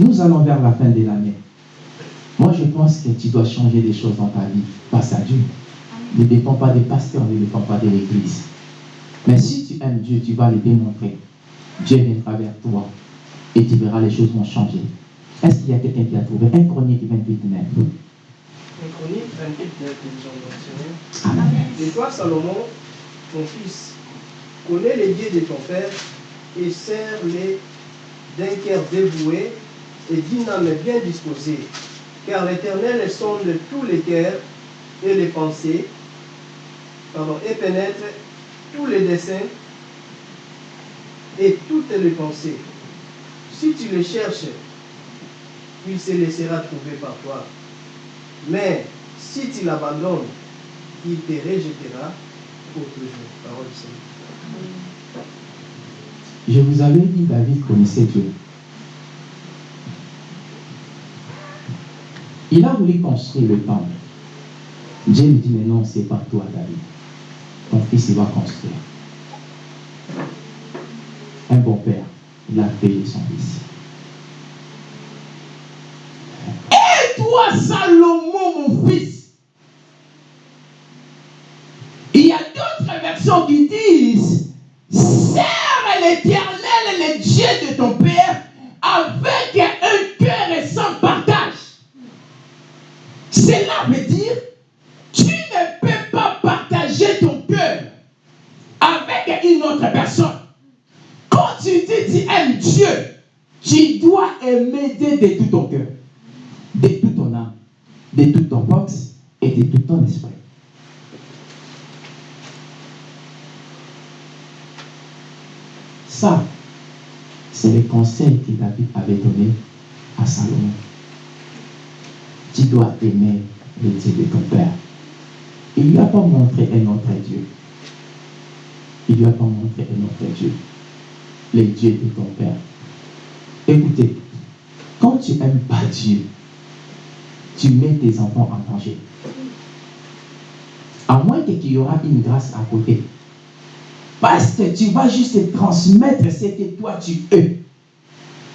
Nous allons vers la fin de l'année. Moi, je pense que tu dois changer des choses dans ta vie. Passe à Dieu. Ne dépend pas des pasteurs, ne dépend pas de l'église. Mais si aimes Dieu, tu vas le démontrer. Dieu viendra vers toi et tu verras les choses vont changer. Est-ce qu'il y a quelqu'un qui a trouvé un chronique 28 9 Un chronique 28, 9, nous avons mentionné. Amen. Et toi, Salomon, ton fils, connais les dieux de ton père et sers-les d'un cœur dévoué et d'une âme bien disposée. Car l'Éternel sonde tous les cœurs et les pensées, pardon, et pénètre tous les desseins et toutes les pensées. Si tu les cherches, il se laissera trouver par toi. Mais si tu l'abandonnes, il te rejettera pour toujours. Parole du Seigneur. Je vous avais dit, David connaissait Dieu. Il a voulu construire le temple. Dieu lui dit, mais non, c'est pas toi, David. Ton fils, il va construire. Un bon père, il a payé son fils. Et toi, Salomon, mon fils, il y a d'autres versions qui disent, Sers l'éternel, le Dieu de ton Père, avec un cœur et sans partage. Cela veut dire, tu ne peux pas partager ton cœur avec une autre personne. Tu aimes Dieu, tu dois aimer Dieu de tout ton cœur, de toute ton âme, de toute ton force et de tout ton esprit. Ça, c'est le conseil que David avait donné à Salomon. Tu dois aimer le Dieu de ton Père. Il ne lui a pas montré un autre Dieu. Il ne lui a pas montré un autre Dieu. Le Dieu de ton Père. Écoutez, quand tu n'aimes pas Dieu, tu mets tes enfants en danger. À moins qu'il y aura une grâce à côté. Parce que tu vas juste transmettre ce que toi tu es.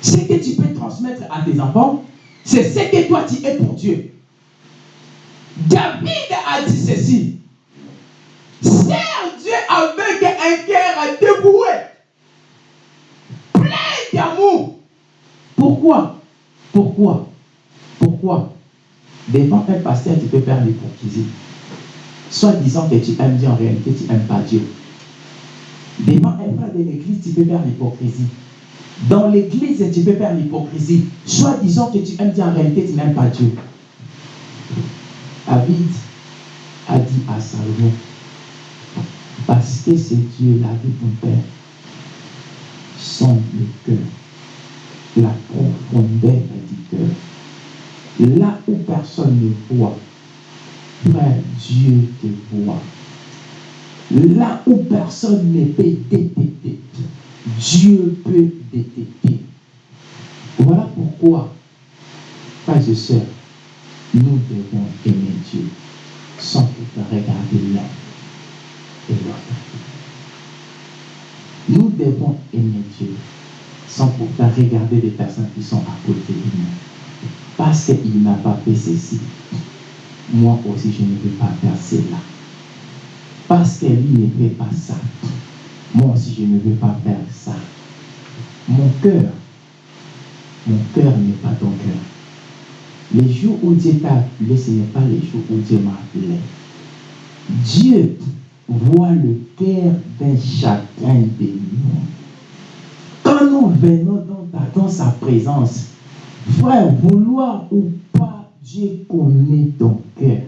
Ce que tu peux transmettre à tes enfants, c'est ce que toi tu es pour Dieu. David a dit ceci. Sers Dieu avec un cœur dévoué, Pourquoi? Pourquoi? Pourquoi? Devant un pasteur, tu peux faire l'hypocrisie. Soit disant que tu aimes Dieu, en réalité, tu n'aimes pas Dieu. Devant un frère de l'église, tu peux faire l'hypocrisie. Dans l'église, tu peux faire l'hypocrisie. Soit disant que tu aimes Dieu, en réalité, tu n'aimes pas Dieu. David a dit à Salomon, parce que c'est Dieu, la vie de ton Père, sonde le cœur, la profondeur du cœur. Là où personne ne voit, Frère, Dieu te voit. Là où personne ne peut détecter, Dieu peut détecter. Voilà pourquoi, frères et sœurs, nous devons aimer Dieu sans pouvoir regarder l'un et l'autre. Nous devons aimer Dieu sans pouvoir regarder les personnes qui sont à côté de nous. Parce qu'il n'a pas fait ceci. Moi aussi, je ne peux pas faire cela. Parce que lui ne fait pas ça. Moi aussi, je ne veux pas faire ça. Mon cœur, mon cœur n'est pas ton cœur. Les jours où Dieu t'a appelé, ce n'est pas les jours où Dieu m'a appelé. Dieu voit le cœur d'un chacun de nous. Quand nous venons dans, dans sa présence, frère, vouloir ou pas, Dieu connaît ton cœur.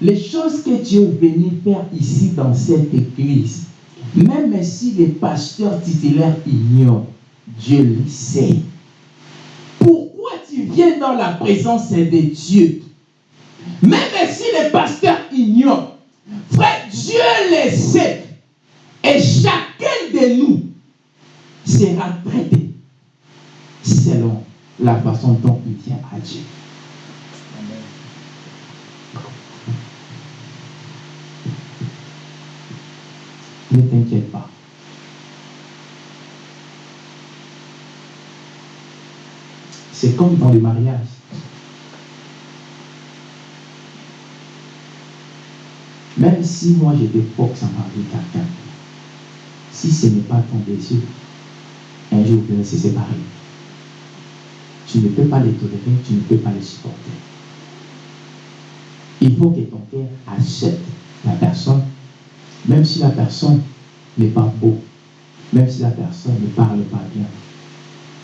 Les choses que Dieu est venu faire ici dans cette église, même si les pasteurs titulaires ignorent, Dieu le sait. Pourquoi tu viens dans la présence de Dieu? Même si les pasteurs ignorent, frère, Dieu le sait. Et chacun de nous sera traité selon la façon dont il vient à Dieu. Ne t'inquiète pas. C'est comme dans le mariage. Même si moi j'étais force à marier quelqu'un, si ce n'est pas ton désir, un jour vous allez se séparer. Tu ne peux pas les tolérer, tu ne peux pas les supporter. Il faut que ton cœur accepte la personne, même si la personne n'est pas beau, même si la personne ne parle pas bien.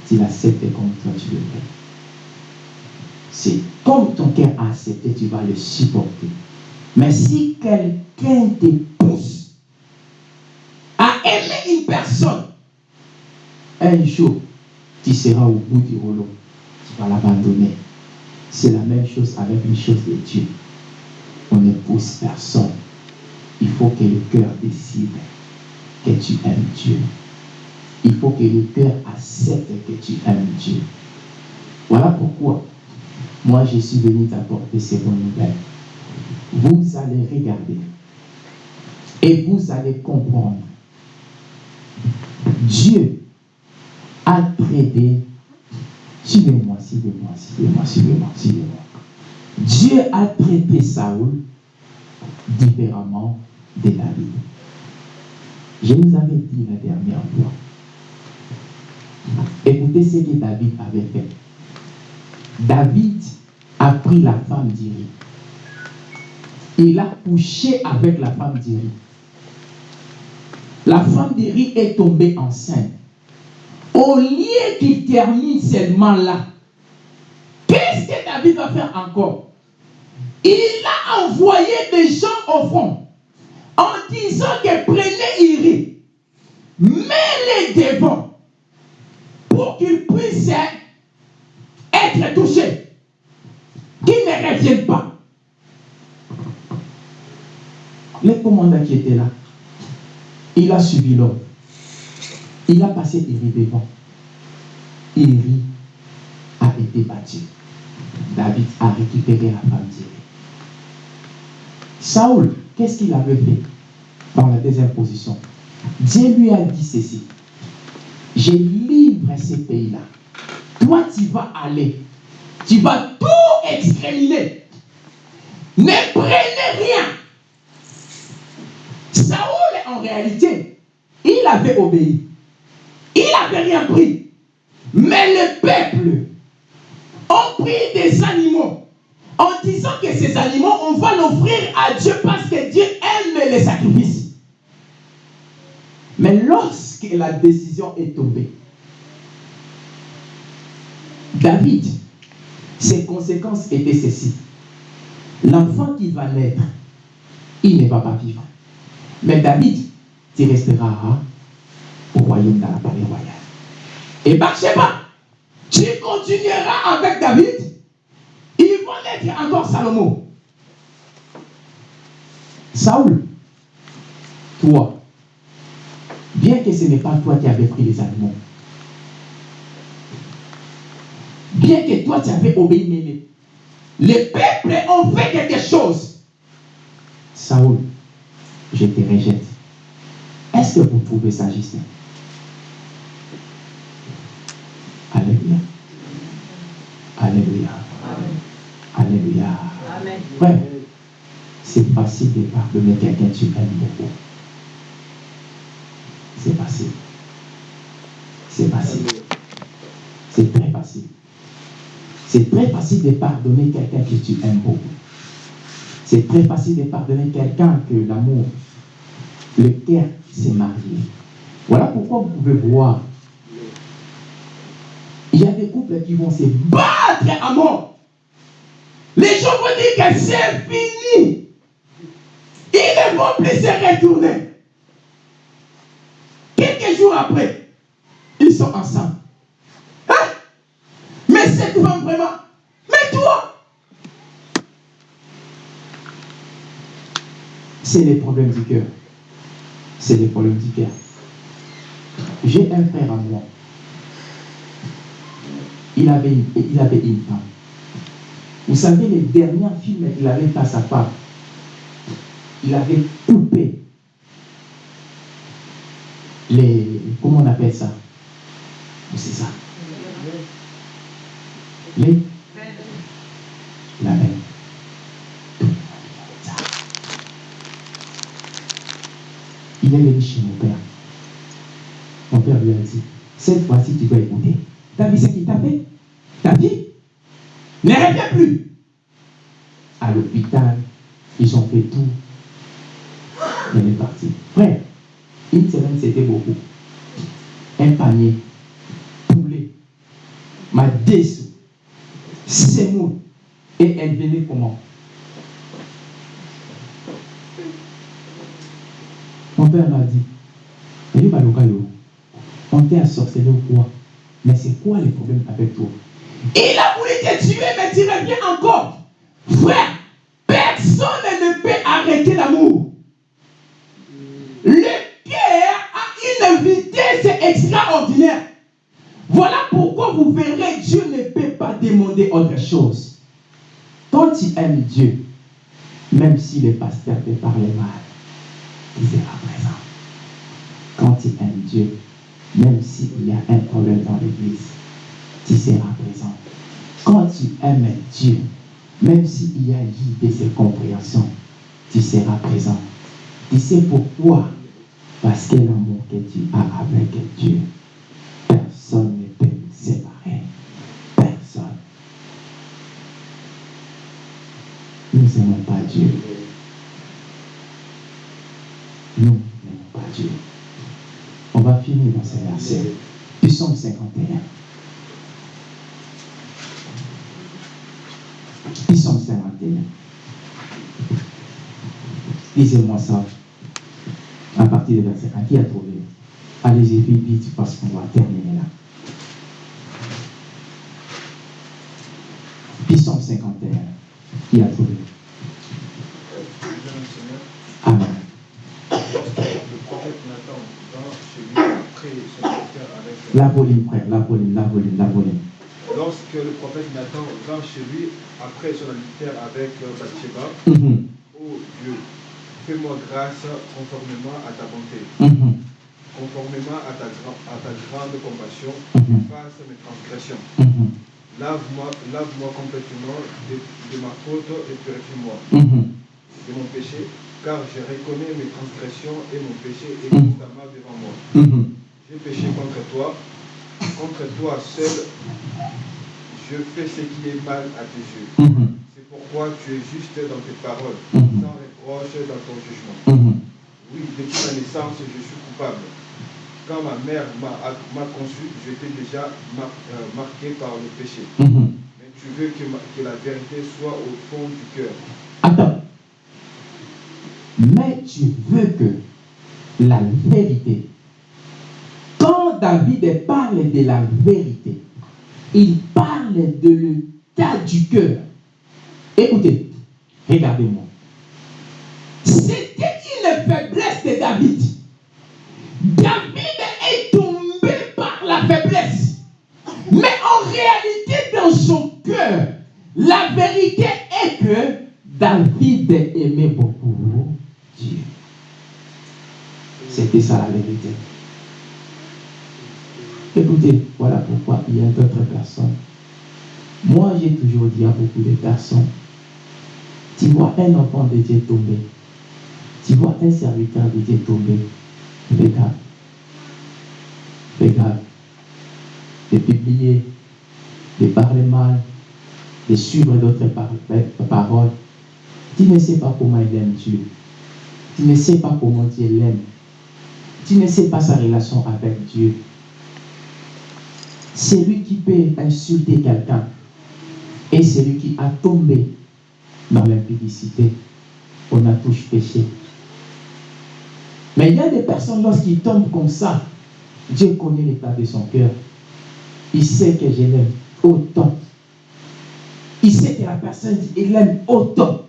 Tu l'acceptes comme toi tu le fais. C'est comme ton cœur a accepté, tu vas le supporter. Mais si quelqu'un te pousse à aimer une personne, un jour, tu seras au bout du rouleau. Tu vas l'abandonner. C'est la même chose avec une chose de Dieu. On ne pousse personne. Il faut que le cœur décide que tu aimes Dieu. Il faut que le cœur accepte que tu aimes Dieu. Voilà pourquoi moi je suis venu t'apporter ces bonnes nouvelles. Vous allez regarder et vous allez comprendre. Dieu traité, suivez-moi, suivez-moi, suivez-moi, suivez-moi, suivez-moi. Dieu a traité Saoul différemment de David. Je vous avais dit la dernière fois. Écoutez ce que David avait fait. David a pris la femme d'Iri. Il a couché avec la femme d'Iri. La femme d'Iri est tombée enceinte. Au lieu qu'il termine seulement là, qu'est-ce que David va faire encore? Il a envoyé des gens au front en disant que prenez Iri, mets-les devant pour qu'ils puissent être touchés, qu'ils ne reviennent pas. Le commandant qui était là, il a suivi l'homme. Il a passé Iri devant. Iri a été battu. David a récupéré la femme d'Iri. Saoul, qu'est-ce qu'il avait fait dans la deuxième position? Dieu lui a dit ceci. Je livre ce pays-là. Toi, tu vas aller. Tu vas tout exterminer. Ne prenez rien. Saoul, en réalité, il avait obéi. Il n'avait rien pris. Mais le peuple ont pris des animaux en disant que ces animaux, on va l'offrir à Dieu parce que Dieu aime les sacrifices. Mais lorsque la décision est tombée, David, ses conséquences étaient ceci. L'enfant qui va naître, il ne va pas vivre. Mais David, tu resteras au royaume dans la palais royale. Et Bathsheba, tu continueras avec David. Ils vont naître encore Salomon. Saoul, toi, bien que ce n'est pas toi qui avais pris les animaux, bien que toi tu avais obéi, mais les, les peuples ont fait quelque chose. Saoul, je te rejette. Est-ce que vous trouvez ça Alléluia. Alléluia. Alléluia. Ouais. C'est facile de pardonner quelqu'un que tu aimes beaucoup. C'est facile. C'est facile. C'est très facile. C'est très facile de pardonner quelqu'un que tu aimes beaucoup. C'est très facile de pardonner quelqu'un que l'amour, le cœur s'est marié. Voilà pourquoi vous pouvez voir. Il y a des couples qui vont se battre à mort. Les gens vont dire que c'est fini. Ils ne vont plus se retourner. Quelques jours après, ils sont ensemble. Hein? Mais cette femme vraiment, mais toi, c'est les problèmes du cœur. C'est les problèmes du cœur. J'ai un frère à moi. Il avait, une, il avait une femme. Vous savez, les derniers films qu'il avait fait à femme, il avait coupé les. Comment on appelle ça? C'est ça? Les? La. Ça. Il est venu chez mon père. Mon père lui a dit Cette fois-ci, tu dois écouter. T'as vu ce qu'il t'a fait? Ne reviens plus. À l'hôpital, ils ont fait tout. Il est parti. Frère, une semaine, c'était beaucoup. Un panier, poulet, ma dessous, semoule, et elle venait comment? Mon père m'a dit, "Eli Baluka yo, on t'a sorcelé ou quoi? Mais c'est quoi le problème avec toi Il a voulu te tuer, mais tu reviens encore. Frère, personne ne peut arrêter l'amour. Le cœur a une vitesse extraordinaire. Voilà pourquoi vous verrez, Dieu ne peut pas demander autre chose. Quand tu aimes Dieu, même si le pasteur te parle mal, il sera présent. Quand tu aimes Dieu, même s'il y a un problème dans l'église, tu seras présent. Quand tu aimes Dieu, même s'il y a eu des incompréhensions, tu seras présent. Tu sais pourquoi Parce que l'amour que tu as avec Dieu, personne ne peut nous séparer. Personne. Nous n'aimons pas Dieu. Nous n'aimons pas Dieu. On va finir dans ce verset. Psaume 51. Psaume 51. Lisez-moi ça à partir du verset 1. Qui a trouvé? Allez-y vite, parce qu'on va terminer là. Psaume 51. Qui a trouvé? Amen. Le prophète Nathan vint chez lui après son serviteur avec La volume, frère, la volume, la volume, la volume. Lorsque le prophète Nathan vint chez lui après son adultère avec euh, Bathsheba, ô Dieu, fais-moi grâce conformément à ta bonté, mhm, conformément à ta, gra- à ta grande compassion, mhm, efface mes transgressions. mhm, Lave-moi lave-moi complètement de, de ma faute et purifie-moi de mon péché, car je reconnais mes transgressions et mon péché est constamment devant moi. J'ai péché contre toi, contre toi seul, je fais ce qui est mal à tes yeux. Mhm. C'est pourquoi tu es juste dans tes paroles, Mhm. sans reproche dans ton jugement. Mhm. Oui, depuis ma naissance, je suis coupable. Quand ma mère m'a conçu, j'étais déjà mar- euh, marqué par le péché. Mais tu veux que, ma- que la vérité soit au fond du cœur. Attends. Mais tu veux que la vérité, quand David parle de la vérité, il parle de l'état du cœur. Écoutez, regardez-moi. C'était une faiblesse de David. David est tombé par la faiblesse. Mais en réalité, dans son cœur, la vérité est que David aimait beaucoup Dieu. C'était ça la vérité. Écoutez, voilà pourquoi il y a d'autres personnes. Moi, j'ai toujours dit à beaucoup de personnes, tu vois un enfant de Dieu tomber, tu vois un serviteur de Dieu tomber, regarde, regarde, de publier, de parler mal, de suivre d'autres paroles. Tu ne sais pas comment il aime Dieu. Tu ne sais pas comment Dieu l'aime. Tu ne sais pas sa relation avec Dieu. Celui qui peut insulter quelqu'un et celui qui a tombé dans l'impudicité, on a tous péché. Mais il y a des personnes, lorsqu'ils tombent comme ça, Dieu connaît l'état de son cœur. Il sait que je l'aime autant. Il sait que la personne, il l'aime autant.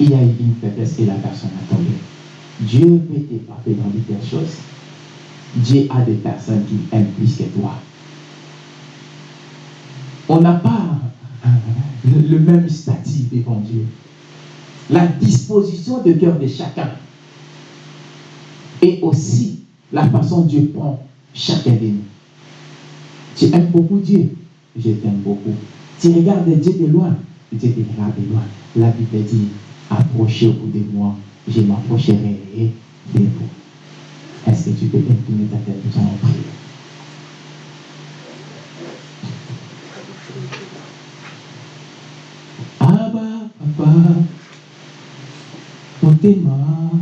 Il y a une faiblesse et la personne a tombé. Dieu peut te parler dans de telles choses. Dieu a des personnes qui aiment plus que toi. On n'a pas le même statut devant Dieu. La disposition de cœur de chacun et aussi la façon dont Dieu prend chacun de nous. Tu aimes beaucoup Dieu, je t'aime beaucoup. Tu regardes Dieu de loin, Dieu te regarde de loin. La Bible dit, approchez au bout de moi, je m'approcherai de vous. Est-ce que tu peux incliner ta tête nous allons prier Abba, Papa, motema na